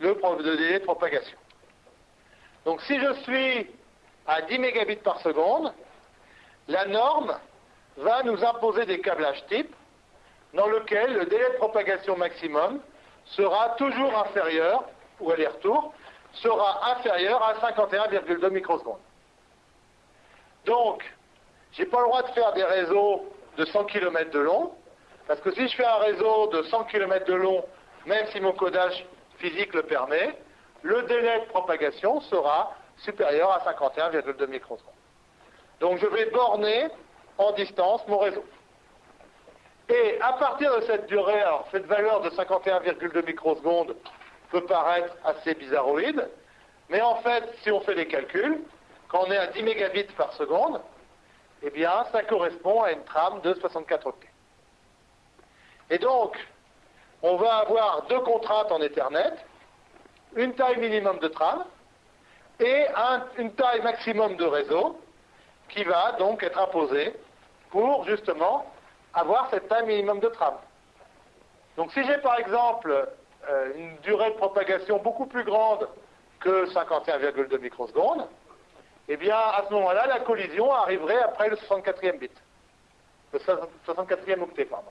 A: le délai de propagation. Donc si je suis à 10 mégabits par seconde, la norme va nous imposer des câblages type dans lequel le délai de propagation maximum sera toujours inférieur, ou aller-retour, sera inférieur à 51,2 microsecondes. Donc, je n'ai pas le droit de faire des réseaux de 100 km de long, parce que si je fais un réseau de 100 km de long, même si mon codage physique le permet, le délai de propagation sera supérieur à 51,2 microsecondes. Donc je vais borner en distance mon réseau. Et à partir de cette durée, alors cette valeur de 51,2 microsecondes peut paraître assez bizarroïde, mais en fait, si on fait des calculs, quand on est à 10 mégabits par seconde, eh bien, ça correspond à une trame de 64 octets. Et donc, on va avoir deux contraintes en Ethernet, une taille minimum de trame et une taille maximum de réseau qui va donc être imposée pour justement avoir cette taille minimum de trame. Donc si j'ai par exemple euh, une durée de propagation beaucoup plus grande que 51,2 microsecondes, eh bien à ce moment-là, la collision arriverait après le 64e bit. Le 64e octet, pardon.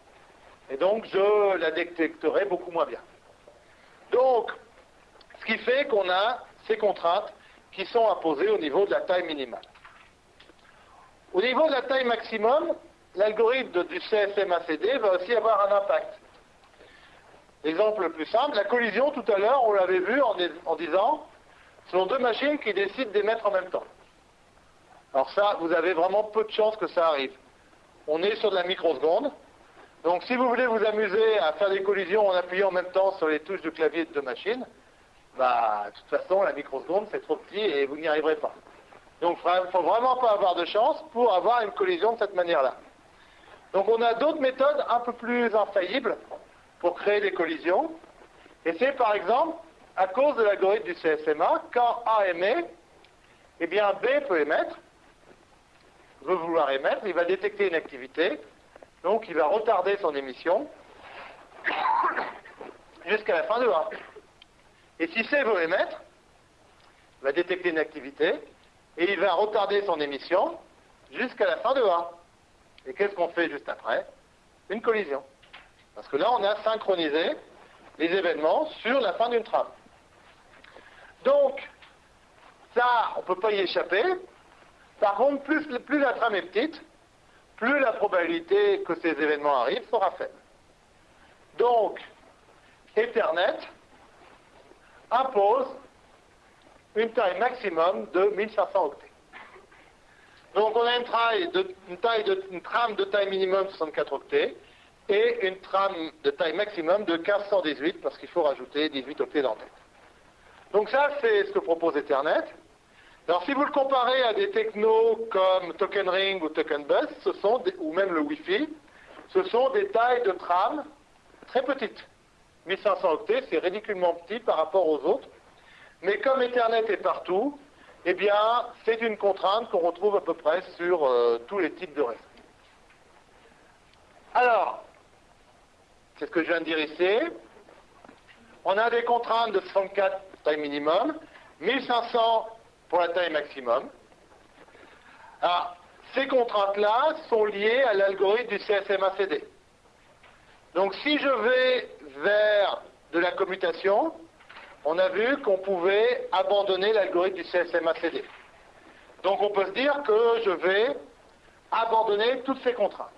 A: Et donc je la détecterai beaucoup moins bien. Donc, ce qui fait qu'on a ces contraintes qui sont imposées au niveau de la taille minimale. Au niveau de la taille maximum, l'algorithme du CSMACD va aussi avoir un impact. L'exemple le plus simple, la collision tout à l'heure, on l'avait vu en, disant, ce sont deux machines qui décident d'émettre en même temps. Alors ça, vous avez vraiment peu de chances que ça arrive. On est sur de la microseconde. Donc si vous voulez vous amuser à faire des collisions en appuyant en même temps sur les touches du clavier de deux machines, bah, de toute façon, la microseconde, c'est trop petit et vous n'y arriverez pas. Donc, il ne faut vraiment pas avoir de chance pour avoir une collision de cette manière-là. Donc, on a d'autres méthodes un peu plus infaillibles pour créer des collisions. Et c'est, par exemple, à cause de l'algorithme du CSMA, quand A émet, eh bien, B peut émettre, veut vouloir émettre, il va détecter une activité, donc il va retarder son émission jusqu'à la fin de A. Et si C veut émettre, il va détecter une activité et il va retarder son émission jusqu'à la fin de A. Et qu'est-ce qu'on fait juste après? Une collision. Parce que là, on a synchronisé les événements sur la fin d'une trame. Donc, ça, on ne peut pas y échapper. Par contre, plus, la trame est petite, plus la probabilité que ces événements arrivent sera faible. Donc, Ethernet impose une taille maximum de 1500 octets. Donc on a une, taille de, taille de, trame de taille minimum 64 octets et une trame de taille maximum de 1518 parce qu'il faut rajouter 18 octets d'entête. Donc ça, c'est ce que propose Ethernet. Alors si vous le comparez à des technos comme Token Ring ou Token Bus, ce sont ou même le Wi-Fi, ce sont des tailles de trame très petites. 1500 octets, c'est ridiculement petit par rapport aux autres. Mais comme Ethernet est partout, eh bien, c'est une contrainte qu'on retrouve à peu près sur euh, tous les types de réseaux. Alors, c'est ce que je viens de dire ici. On a des contraintes de 64 taille minimum, 1500 pour la taille maximum. Alors, ces contraintes-là sont liées à l'algorithme du CSMACD. Donc si je vais vers de la commutation, on a vu qu'on pouvait abandonner l'algorithme du CSMACD. Donc on peut se dire que je vais abandonner toutes ces contraintes.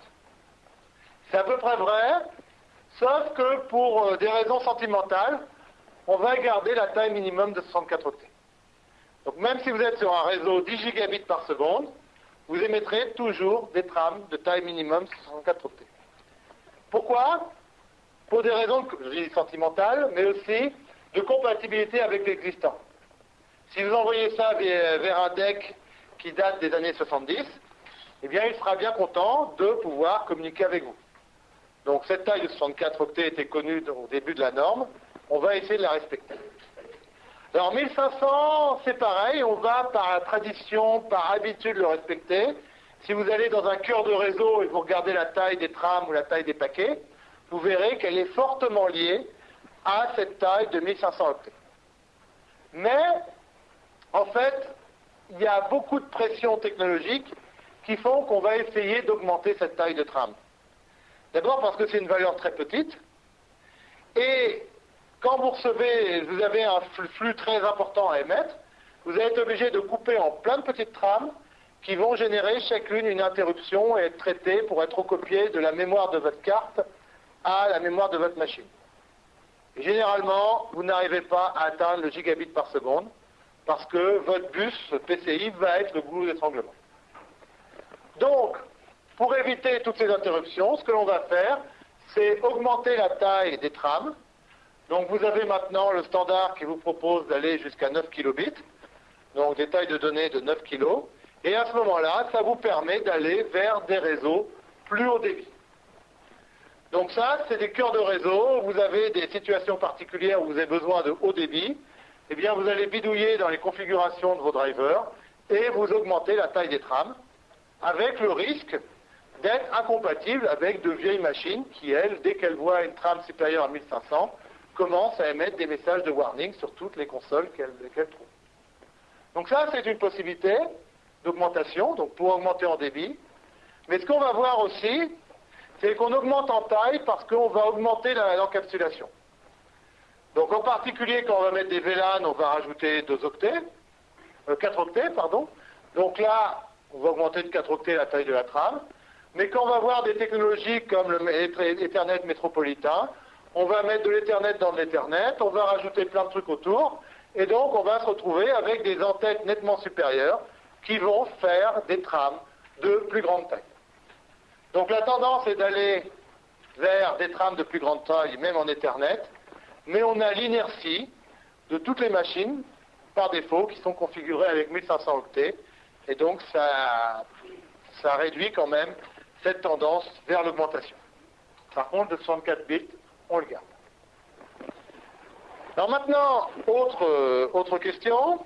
A: C'est à peu près vrai, sauf que pour euh, des raisons sentimentales, on va garder la taille minimum de 64 octets. Donc même si vous êtes sur un réseau 10 gigabits par seconde, vous émettrez toujours des trames de taille minimum 64 octets. Pourquoi? Pour des raisons, je dis sentimentales, mais aussi de compatibilité avec l'existant. Si vous envoyez ça vers un deck qui date des années 70, eh bien, il sera bien content de pouvoir communiquer avec vous. Donc, cette taille de 64 octets était connue au début de la norme. On va essayer de la respecter. Alors, 1500, c'est pareil. On va, par tradition, par habitude, le respecter. Si vous allez dans un cœur de réseau et vous regardez la taille des trams ou la taille des paquets, vous verrez qu'elle est fortement liée à cette taille de 1500 octets. Mais, en fait, il y a beaucoup de pressions technologiques qui font qu'on va essayer d'augmenter cette taille de tram. D'abord parce que c'est une valeur très petite, et quand vous recevez, vous avez un flux très important à émettre, vous allez être obligé de couper en plein de petites trames qui vont générer chacune une interruption et être traitées pour être recopiées de la mémoire de votre carte à la mémoire de votre machine. généralement, vous n'arrivez pas à atteindre le gigabit par seconde parce que votre bus PCI va être le goulot d'étranglement. Donc, pour éviter toutes ces interruptions, ce que l'on va faire, c'est augmenter la taille des trames. Donc vous avez maintenant le standard qui vous propose d'aller jusqu'à 9 kilobits, donc des tailles de données de 9 kilos. Et à ce moment-là, ça vous permet d'aller vers des réseaux plus haut débit. Donc ça, c'est des cœurs de réseau. Vous avez des situations particulières où vous avez besoin de haut débit. Eh bien, vous allez bidouiller dans les configurations de vos drivers et vous augmentez la taille des trames avec le risque d'être incompatible avec de vieilles machines qui, elles, dès qu'elles voient une trame supérieure à 1500, commencent à émettre des messages de warning sur toutes les consoles qu'elles trouvent. Donc ça, c'est une possibilité d'augmentation, donc pour augmenter en débit. Mais ce qu'on va voir aussi, c'est qu'on augmente en taille parce qu'on va augmenter l'encapsulation. Donc en particulier, quand on va mettre des VLAN, on va rajouter 2 octets, 4 euh, octets, pardon. Donc là, on va augmenter de 4 octets la taille de la trame. Mais quand on va voir des technologies comme l'Ethernet métropolitain, on va mettre de l'Ethernet dans de l'Ethernet, on va rajouter plein de trucs autour, et donc on va se retrouver avec des entêtes nettement supérieures qui vont faire des trames de plus grande taille. Donc la tendance est d'aller vers des trames de plus grande taille, même en Ethernet, mais on a l'inertie de toutes les machines par défaut qui sont configurées avec 1500 octets. Et donc ça, ça réduit quand même cette tendance vers l'augmentation. Par contre, de 64 bits, on le garde. Alors maintenant, autre, euh, autre question,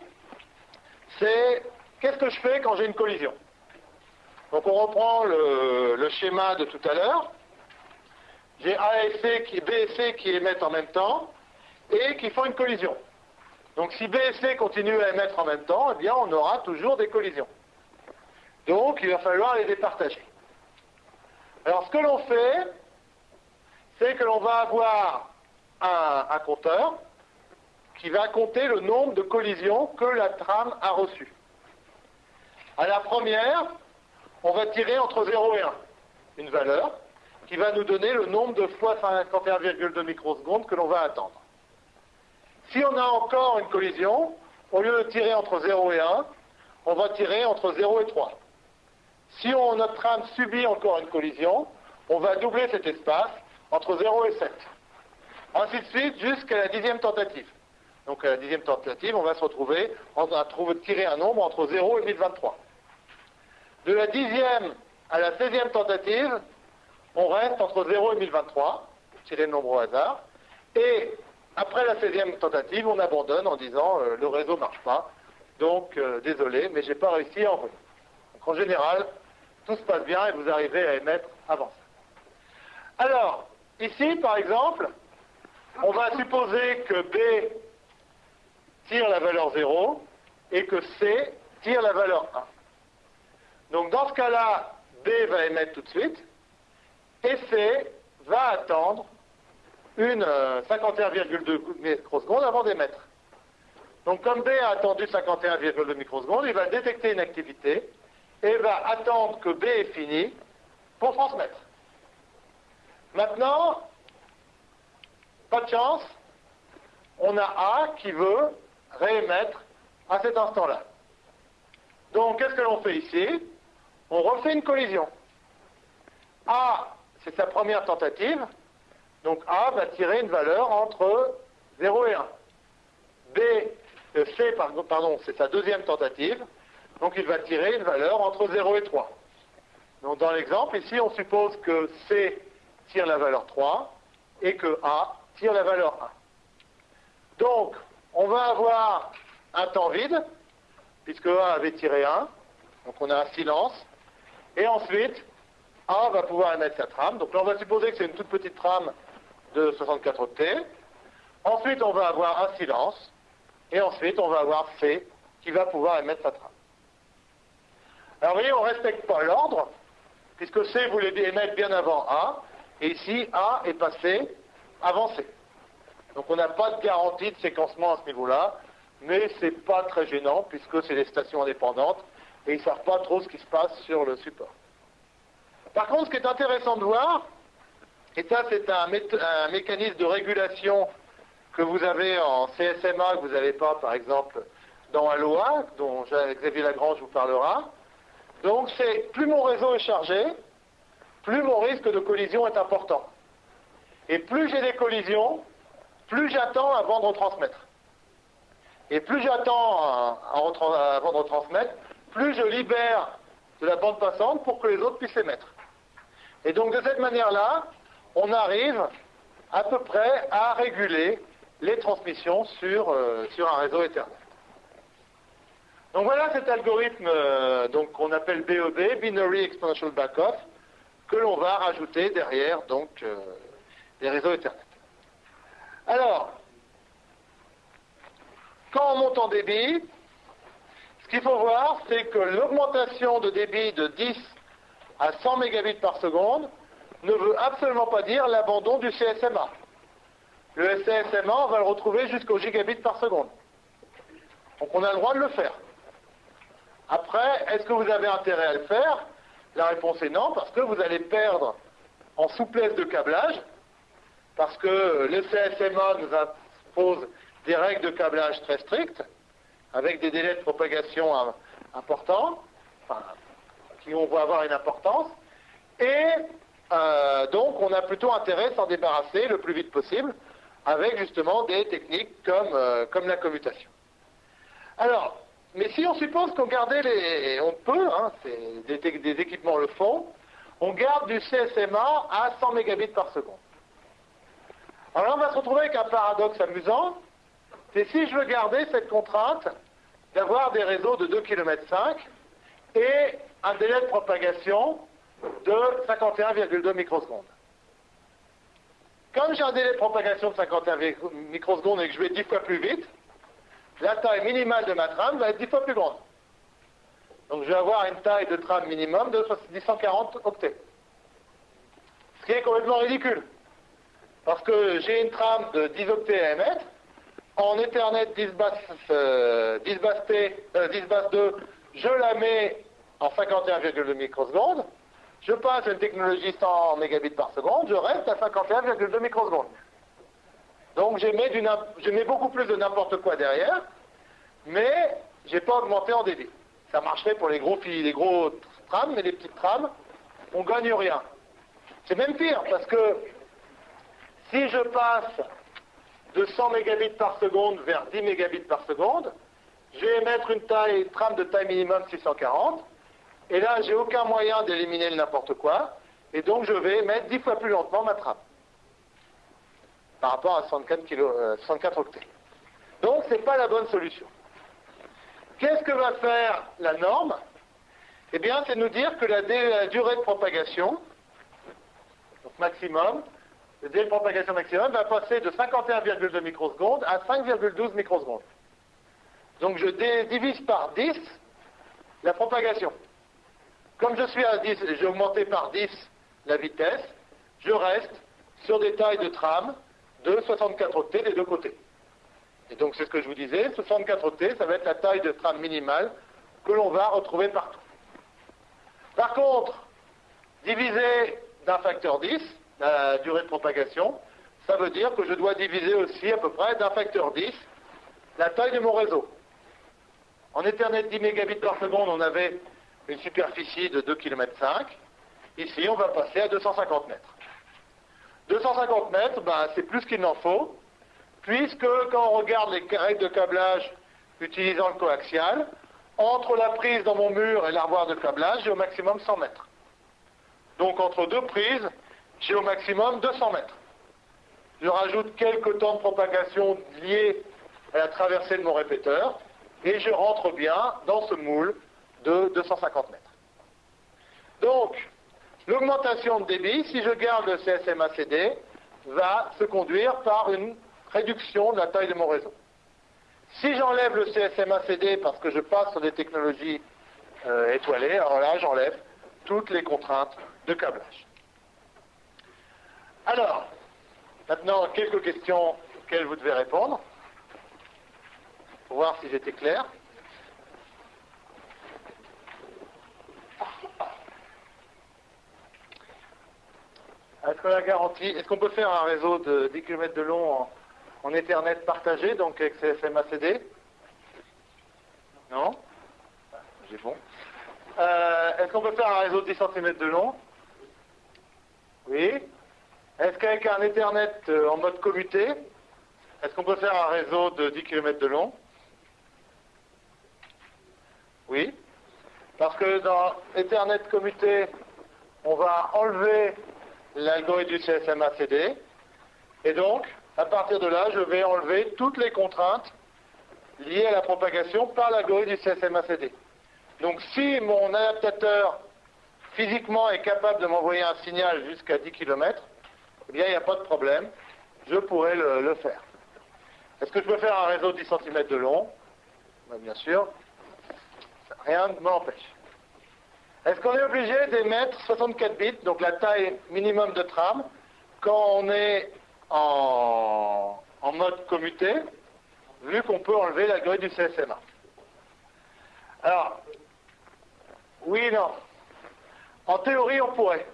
A: c'est qu'est-ce que je fais quand j'ai une collision? Donc on reprend le, schéma de tout à l'heure. J'ai A et C qui, B et C qui émettent en même temps et qui font une collision. Donc si B et C continuent à émettre en même temps, eh bien on aura toujours des collisions. Donc il va falloir les départager. Alors ce que l'on fait, c'est que l'on va avoir un, compteur qui va compter le nombre de collisions que la trame a reçues. À la première, on va tirer entre 0 et 1 une valeur qui va nous donner le nombre de fois 51,2 microsecondes que l'on va attendre. Si on a encore une collision, au lieu de tirer entre 0 et 1, on va tirer entre 0 et 3. Si notre trame subit encore une collision, on va doubler cet espace entre 0 et 7. Ainsi de suite jusqu'à la dixième tentative. Donc à la dixième tentative, on va se retrouver, va tirer un nombre entre 0 et 1023. De la dixième à la seizième tentative, on reste entre 0 et 1023, tirer le nombre au hasard, et après la 16e tentative, on abandonne en disant euh, le réseau ne marche pas, donc euh, désolé, mais j'ai pas réussi à envoyer. Donc en général, tout se passe bien et vous arrivez à émettre avant ça. Alors, ici par exemple, on va supposer que B tire la valeur 0 et que C tire la valeur 1. Donc dans ce cas-là, B va émettre tout de suite et C va attendre une 51,2 euh, microsecondes avant d'émettre. Donc comme B a attendu 51,2 microsecondes, il va détecter une activité et va attendre que B est fini pour transmettre. Maintenant, pas de chance, on a A qui veut réémettre à cet instant-là. Donc qu'est-ce que l'on fait ici? On refait une collision. A, c'est sa première tentative, donc A va tirer une valeur entre 0 et 1. B, euh, C, pardon, c'est sa deuxième tentative, donc il va tirer une valeur entre 0 et 3. Donc dans l'exemple, ici, on suppose que C tire la valeur 3 et que A tire la valeur 1. Donc, on va avoir un temps vide, puisque A avait tiré 1, donc on a un silence, et ensuite, A va pouvoir émettre sa trame. Donc là, on va supposer que c'est une toute petite trame de 64 octets. Ensuite, on va avoir un silence. Et ensuite, on va avoir C qui va pouvoir émettre sa trame. Alors, vous voyez, on ne respecte pas l'ordre, puisque C voulait émettre bien avant A, et ici, A est passé avant C. Donc, on n'a pas de garantie de séquencement à ce niveau-là, mais ce n'est pas très gênant, puisque c'est des stations indépendantes, et ils ne savent pas trop ce qui se passe sur le support. Par contre, ce qui est intéressant de voir, et ça, c'est un, mécanisme de régulation que vous avez en CSMA, que vous n'avez pas, par exemple, dans Aloha, dont Xavier Lagrange vous parlera. Donc, c'est plus mon réseau est chargé, plus mon risque de collision est important. Et plus j'ai des collisions, plus j'attends avant de retransmettre. Et plus j'attends avant de retransmettre, plus je libère de la bande passante pour que les autres puissent émettre. Et donc de cette manière-là, on arrive à peu près à réguler les transmissions sur, euh, sur un réseau Ethernet. Donc voilà cet algorithme euh, qu'on appelle BEB, Binary Exponential Backoff, que l'on va rajouter derrière donc euh, les réseaux Ethernet. Alors, quand on monte en débit, ce qu'il faut voir, c'est que l'augmentation de débit de 10 à 100 mégabits par seconde ne veut absolument pas dire l'abandon du CSMA. Le CSMA, on va le retrouver jusqu'au gigabit par seconde. Donc on a le droit de le faire. Après, est-ce que vous avez intérêt à le faire? La réponse est non, parce que vous allez perdre en souplesse de câblage, parce que le CSMA nous impose des règles de câblage très strictes, avec des délais de propagation importants, qui vont avoir une importance, et euh, donc on a plutôt intérêt à s'en débarrasser le plus vite possible, avec justement des techniques comme, euh, comme la commutation. Alors, mais si on suppose qu'on gardait les... On peut, hein, des, équipements le font, on garde du CSMA à 100 mégabits par seconde. Alors là, on va se retrouver avec un paradoxe amusant, c'est si je veux garder cette contrainte d'avoir des réseaux de 2 km et un délai de propagation de 51,2 microsecondes. Comme j'ai un délai de propagation de 51 microsecondes et que je vais 10 fois plus vite, la taille minimale de ma trame va être 10 fois plus grande. Donc je vais avoir une taille de trame minimum de 140 octets. Ce qui est complètement ridicule. Parce que j'ai une trame de 10 octets à émettre, en Ethernet 10 basse, 10 basse, T, 10 basse 2, je la mets en 51,2 microsecondes, je passe une technologie 100 mégabits par seconde, je reste à 51,2 microsecondes. Donc je mets, beaucoup plus de n'importe quoi derrière, mais je n'ai pas augmenté en débit. Ça marcherait pour les gros, les gros trams, mais les petites trams, on ne gagne rien. C'est même pire, parce que si je passe de 100 mégabits par seconde vers 10 mégabits par seconde, je vais mettre une taille, trame de taille minimum 640, et là, j'ai aucun moyen d'éliminer le n'importe quoi, et donc je vais mettre 10 fois plus lentement ma trame, par rapport à 64, kilo, 64 euh, octets. Donc, ce n'est pas la bonne solution. Qu'est-ce que va faire la norme? Eh bien, c'est nous dire que la, durée de propagation, donc maximum, le délai de propagation maximum va passer de 51,2 microsecondes à 5,12 microsecondes. Donc je divise par 10 la propagation. Comme je suis à 10, j'ai augmenté par 10 la vitesse, je reste sur des tailles de tram de 64 octets des deux côtés. Et donc c'est ce que je vous disais, 64 octets, ça va être la taille de tram minimale que l'on va retrouver partout. Par contre, diviser d'un facteur 10, la durée de propagation, ça veut dire que je dois diviser aussi à peu près d'un facteur 10 la taille de mon réseau. En Ethernet 10 mégabits par seconde, on avait une superficie de 2 km. Ici, on va passer à 250 mètres. 250 mètres, ben, c'est plus qu'il n'en faut, puisque quand on regarde les règles de câblage utilisant le coaxial, entre la prise dans mon mur et l'armoire de câblage, j'ai au maximum 100 mètres. Donc entre deux prises, j'ai au maximum 200 mètres. Je rajoute quelques temps de propagation liés à la traversée de mon répéteur, et je rentre bien dans ce moule de 250 mètres. Donc, l'augmentation de débit, si je garde le CSMA-CD, va se conduire par une réduction de la taille de mon réseau. Si j'enlève le CSMA-CD parce que je passe sur des technologies euh, étoilées, alors là, j'enlève toutes les contraintes de câblage. Alors, maintenant, quelques questions auxquelles vous devez répondre, pour voir si j'étais clair. Est-ce qu'on a garantie Est-ce qu'on peut faire un réseau de 10 km de long en, Ethernet partagé, donc avec CSMA-CD Non? J'ai bon. Euh, est-ce qu'on peut faire un réseau de 10 cm de long? Oui. Est-ce qu'avec un Ethernet euh, en mode commuté, est-ce qu'on peut faire un réseau de 10 km de long? Oui. Parce que dans Ethernet commuté, on va enlever l'algorithme du CSMA-CD. Et donc, à partir de là, je vais enlever toutes les contraintes liées à la propagation par l'algorithme du CSMA-CD. Donc, si mon adaptateur physiquement est capable de m'envoyer un signal jusqu'à 10 km, eh bien, il n'y a pas de problème. Je pourrais le, faire. Est-ce que je peux faire un réseau de 10 cm de long? Bien sûr. Rien ne m'empêche. Est-ce qu'on est obligé d'émettre 64 bits, donc la taille minimum de trame, quand on est en, mode commuté, vu qu'on peut enlever la grille du CSMA Alors, oui et non. En théorie, on pourrait.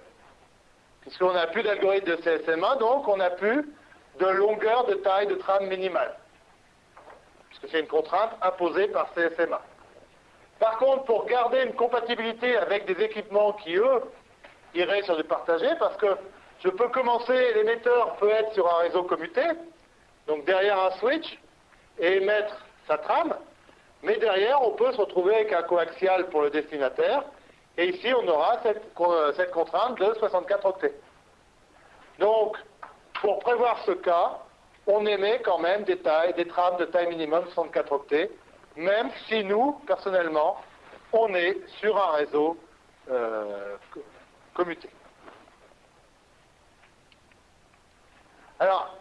A: Puisqu'on n'a plus d'algorithme de CSMA, donc on n'a plus de longueur de taille de trame minimale. Puisque c'est une contrainte imposée par CSMA. Par contre, pour garder une compatibilité avec des équipements qui, eux, iraient sur du partagé, parce que je peux commencer, l'émetteur peut être sur un réseau commuté, donc derrière un switch, et émettre sa trame, mais derrière, on peut se retrouver avec un coaxial pour le destinataire, et ici, on aura cette, contrainte de 64 octets. Donc, pour prévoir ce cas, on émet quand même des des trames de taille minimum 64 octets, même si nous, personnellement, on est sur un réseau euh, commuté. Alors,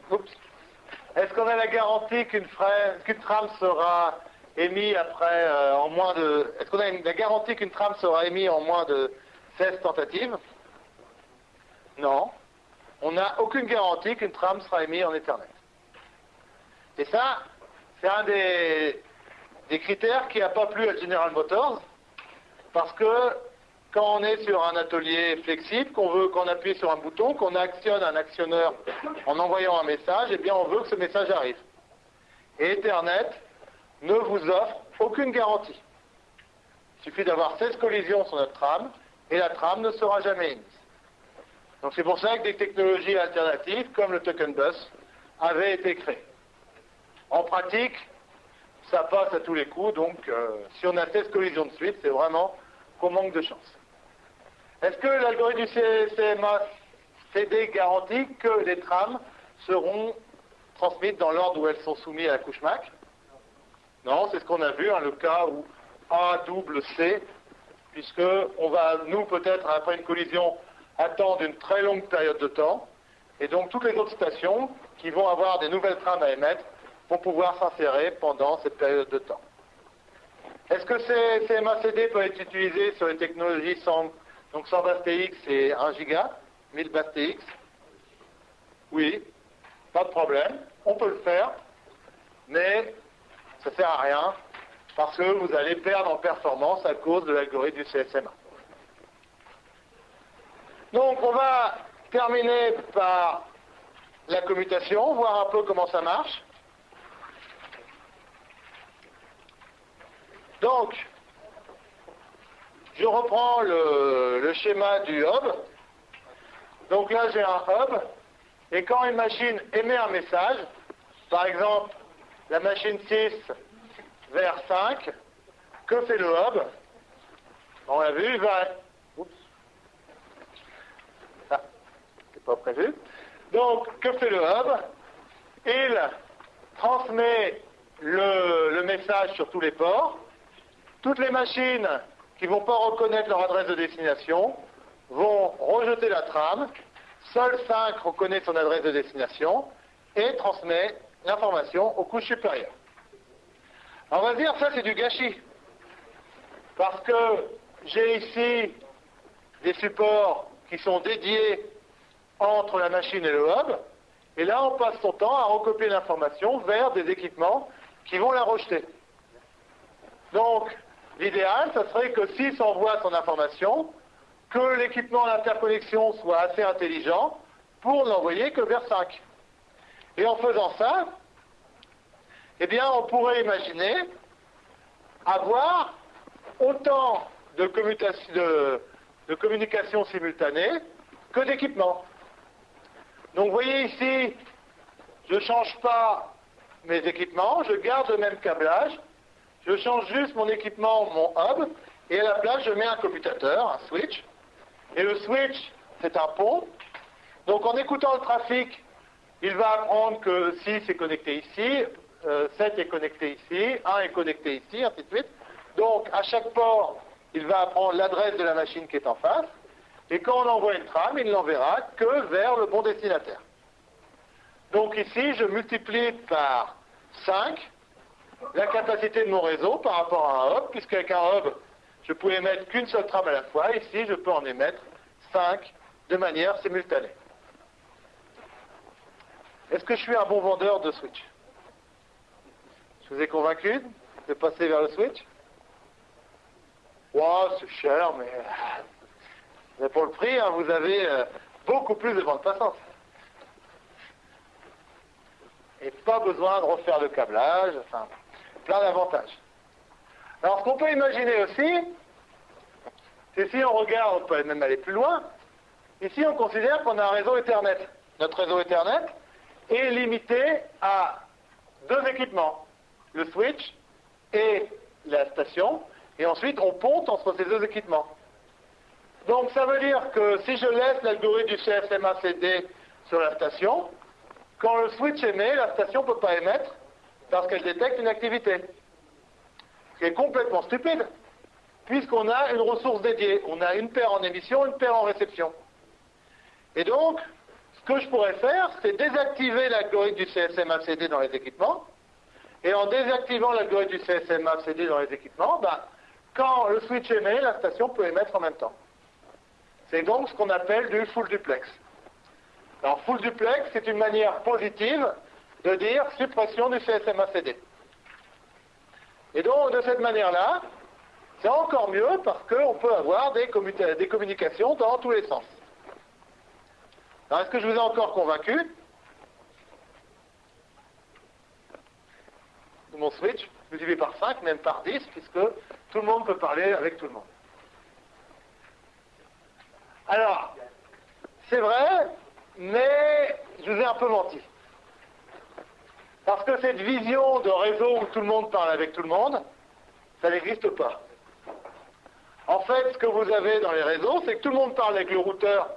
A: est-ce qu'on a la garantie qu'une trame sera émise après euh, en moins de. Est-ce qu'on a la garantie qu'une trame sera émise en moins de 16 tentatives? Non. On n'a aucune garantie qu'une trame sera émise en Ethernet. Et ça, c'est un des, des critères qui n'a pas plu à General Motors, parce que quand on est sur un atelier flexible, qu'on veut qu'on appuie sur un bouton, qu'on actionne un actionneur en envoyant un message, eh bien on veut que ce message arrive. Et Ethernet ne vous offre aucune garantie. Il suffit d'avoir 16 collisions sur notre trame et la trame ne sera jamais émise. Donc c'est pour ça que des technologies alternatives comme le token bus avaient été créées. En pratique, ça passe à tous les coups, donc euh, si on a 16 collisions de suite, c'est vraiment qu'on manque de chance. Est-ce que l'algorithme du CMA CD garantit que les trames seront transmises dans l'ordre où elles sont soumises à la couche MAC Non, c'est ce qu'on a vu, hein, le cas où A double C, puisque on va, nous, peut-être, après une collision, attendre une très longue période de temps, et donc toutes les autres stations qui vont avoir des nouvelles trames à émettre vont pouvoir s'insérer pendant cette période de temps. Est-ce que ces CMA-CD peut être utilisé sur les technologies sans, donc 100 bases TX et 1 giga, 1000 bases TX Oui, pas de problème, on peut le faire, mais ça ne sert à rien parce que vous allez perdre en performance à cause de l'algorithme du CSMA. Donc on va terminer par la commutation, voir un peu comment ça marche. Donc, je reprends le, schéma du hub. Donc là, j'ai un hub. Et quand une machine émet un message, par exemple, la machine 6 vers 5, que fait le hub? On l'a vu, il va... Oups. Ah, c'est pas prévu. Donc, que fait le hub? Il transmet le message sur tous les ports. Toutes les machines qui ne vont pas reconnaître leur adresse de destination vont rejeter la trame. Seul 5 reconnaît son adresse de destination et transmet l'information aux couches supérieures. on va dire ça c'est du gâchis. Parce que j'ai ici des supports qui sont dédiés entre la machine et le hub. Et là, on passe son temps à recopier l'information vers des équipements qui vont la rejeter. Donc, L'idéal, ce serait que s'il s'envoie son information, que l'équipement d'interconnexion soit assez intelligent pour n'envoyer que vers 5. Et en faisant ça, eh bien, on pourrait imaginer avoir autant de, de communication simultanée que d'équipements. Donc, vous voyez ici, je ne change pas mes équipements, je garde le même câblage, je change juste mon équipement, mon hub, et à la place, je mets un commutateur, un switch. Et le switch, c'est un pont. Donc en écoutant le trafic, il va apprendre que 6 est connecté ici, 7 euh, est connecté ici, 1 est connecté ici, ainsi de suite. Donc à chaque port, il va apprendre l'adresse de la machine qui est en face. Et quand on envoie une trame, il n'enverra que vers le bon destinataire. Donc ici, je multiplie par 5 la capacité de mon réseau par rapport à un hub, puisqu'avec un hub, je pouvais émettre qu'une seule trame à la fois. Ici, je peux en émettre 5 de manière simultanée. Est-ce que je suis un bon vendeur de switch? Je vous ai convaincu de passer vers le switch? Wow, c'est cher, mais... pour le prix, hein, vous avez euh, beaucoup plus de bande passante. Et pas besoin de refaire le câblage, plein d'avantages. Alors, ce qu'on peut imaginer aussi, c'est si on regarde, on peut même aller plus loin, ici on considère qu'on a un réseau Ethernet. Notre réseau Ethernet, est limité à deux équipements, le switch et la station, et ensuite on ponte entre ces deux équipements. Donc ça veut dire que si je laisse l'algorithme du CSMA-CD sur la station, quand le switch émet, la station ne peut pas émettre parce qu'elle détecte une activité. Qui est complètement stupide, puisqu'on a une ressource dédiée. On a une paire en émission, une paire en réception. Et donc, ce que je pourrais faire, c'est désactiver l'algorithme du CSMA-CD dans les équipements. Et en désactivant l'algorithme du CSMA-CD dans les équipements, ben, quand le switch émet, la station peut émettre en même temps. C'est donc ce qu'on appelle du full duplex. Alors, full duplex, c'est une manière positive de dire suppression du CSMA-CD. Et donc, de cette manière-là, c'est encore mieux parce qu'on peut avoir des, communications dans tous les sens. Alors, est-ce que je vous ai encore convaincu? Mon switch, multiplié par 5, même par 10, puisque tout le monde peut parler avec tout le monde. Alors, c'est vrai, mais je vous ai un peu menti. Parce que cette vision de réseau où tout le monde parle avec tout le monde, ça n'existe pas. En fait, ce que vous avez dans les réseaux, c'est que tout le monde parle avec le routeur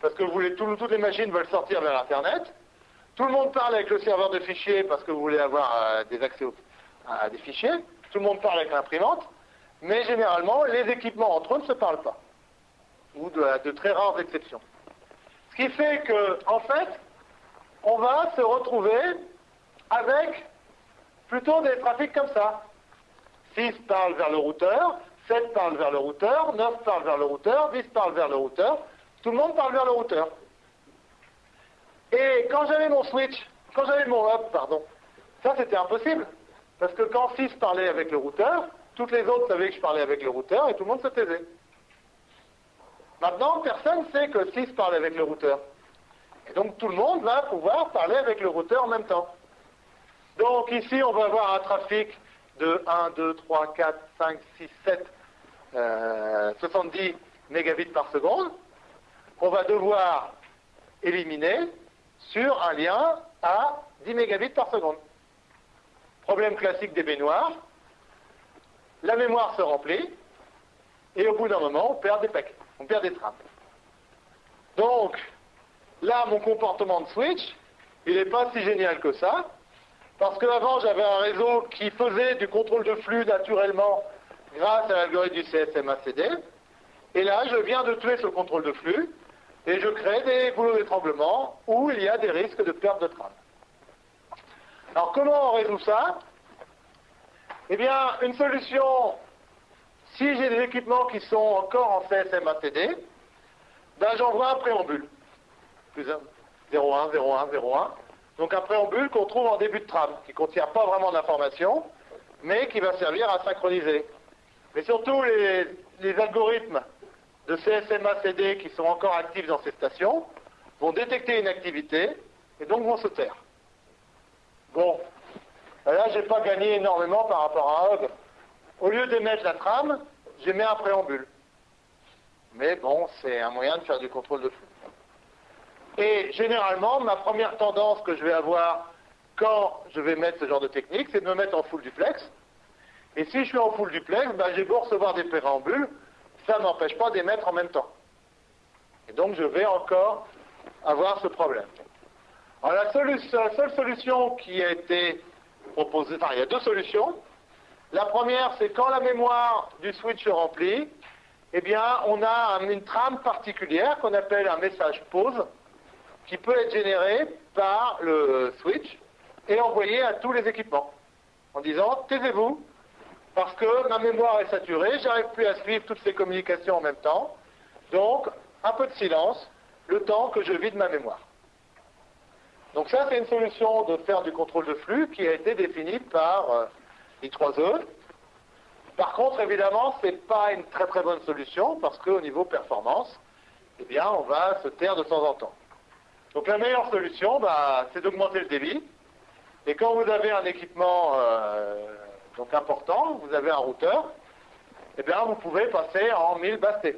A: parce que vous voulez, toutes les machines veulent sortir vers Internet. Tout le monde parle avec le serveur de fichiers parce que vous voulez avoir euh, des accès à des fichiers. Tout le monde parle avec l'imprimante. Mais généralement, les équipements entre eux ne se parlent pas. Ou de, de très rares exceptions. Ce qui fait que, en fait, on va se retrouver avec plutôt des trafics comme ça. 6 parlent vers le routeur, 7 parlent vers le routeur, 9 parlent vers le routeur, 10 parlent vers le routeur, tout le monde parle vers le routeur. Et quand j'avais mon switch, quand j'avais mon hub, pardon, ça c'était impossible. Parce que quand 6 parlait avec le routeur, toutes les autres savaient que je parlais avec le routeur et tout le monde se taisait. Maintenant, personne ne sait que 6 parle avec le routeur. Et donc tout le monde va pouvoir parler avec le routeur en même temps. Donc ici, on va avoir un trafic de 1, 2, 3, 4, 5, 6, 7, 70 mégabits par qu'on va devoir éliminer sur un lien à 10 mégabits par seconde. Problème classique des baignoires, la mémoire se remplit, et au bout d'un moment, on perd des paquets, on perd des trames. Donc, là, mon comportement de switch, il n'est pas si génial que ça, parce qu'avant, j'avais un réseau qui faisait du contrôle de flux naturellement grâce à l'algorithme du CSMA-CD. Et là, je viens de tuer ce contrôle de flux et je crée des boulots d'étranglement où il y a des risques de perte de trame. Alors, comment on résout ça? Eh bien, une solution, si j'ai des équipements qui sont encore en CSMA-CD, ben j'envoie un préambule. Plus 1, 01, 01, 01. Donc un préambule qu'on trouve en début de trame, qui ne contient pas vraiment d'informations, mais qui va servir à synchroniser. Mais surtout, les, algorithmes de CSMA-CD qui sont encore actifs dans ces stations vont détecter une activité et donc vont se taire. Bon, là, je n'ai pas gagné énormément par rapport à Hub. Au lieu d'émettre la trame, j'ai mis un préambule. Mais bon, c'est un moyen de faire du contrôle de flux. Et généralement, ma première tendance que je vais avoir quand je vais mettre ce genre de technique, c'est de me mettre en full duplex. Et si je suis en full duplex, ben, j'ai beau recevoir des préambules, ça ne m'empêche pas d'émettre en même temps. Et donc je vais encore avoir ce problème. Alors la, la seule solution qui a été proposée, enfin il y a deux solutions. La première, c'est quand la mémoire du switch se remplit, eh bien on a une trame particulière qu'on appelle un message pause, qui peut être généré par le switch et envoyé à tous les équipements en disant taisez-vous parce que ma mémoire est saturée, j'arrive plus à suivre toutes ces communications en même temps. Donc, un peu de silence, le temps que je vide ma mémoire. Donc ça, c'est une solution de faire du contrôle de flux qui a été définie par euh, I3E. Par contre, évidemment, ce n'est pas une très très bonne solution parce qu'au niveau performance, eh bien, on va se taire de temps en temps. Donc la meilleure solution, bah, c'est d'augmenter le débit. Et quand vous avez un équipement euh, donc important, vous avez un routeur, eh bien vous pouvez passer en 1000 bases Et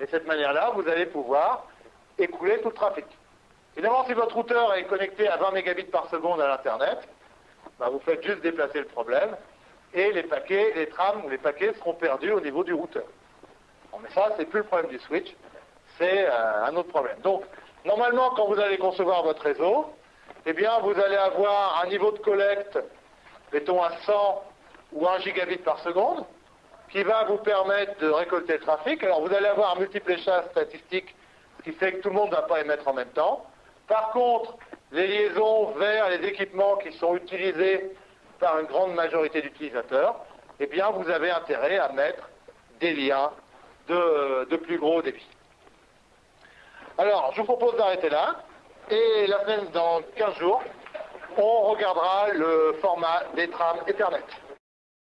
A: de cette manière-là, vous allez pouvoir écouler tout le trafic. Évidemment, si votre routeur est connecté à 20 mégabits par seconde à l'Internet, bah, vous faites juste déplacer le problème et les paquets, les trams ou les paquets seront perdus au niveau du routeur. Mais ça, c'est plus le problème du switch, c'est euh, un autre problème. Donc, normalement, quand vous allez concevoir votre réseau, eh bien, vous allez avoir un niveau de collecte, mettons à 100 ou 1 gigabit par seconde, qui va vous permettre de récolter le trafic. Alors, vous allez avoir un multipléchage statistique, qui fait que tout le monde ne va pas émettre en même temps. Par contre, les liaisons vers les équipements qui sont utilisés par une grande majorité d'utilisateurs, eh bien, vous avez intérêt à mettre des liens de, de plus gros débit. Alors, je vous propose d'arrêter là, et la semaine, dans 15 jours, on regardera le format des trams Ethernet.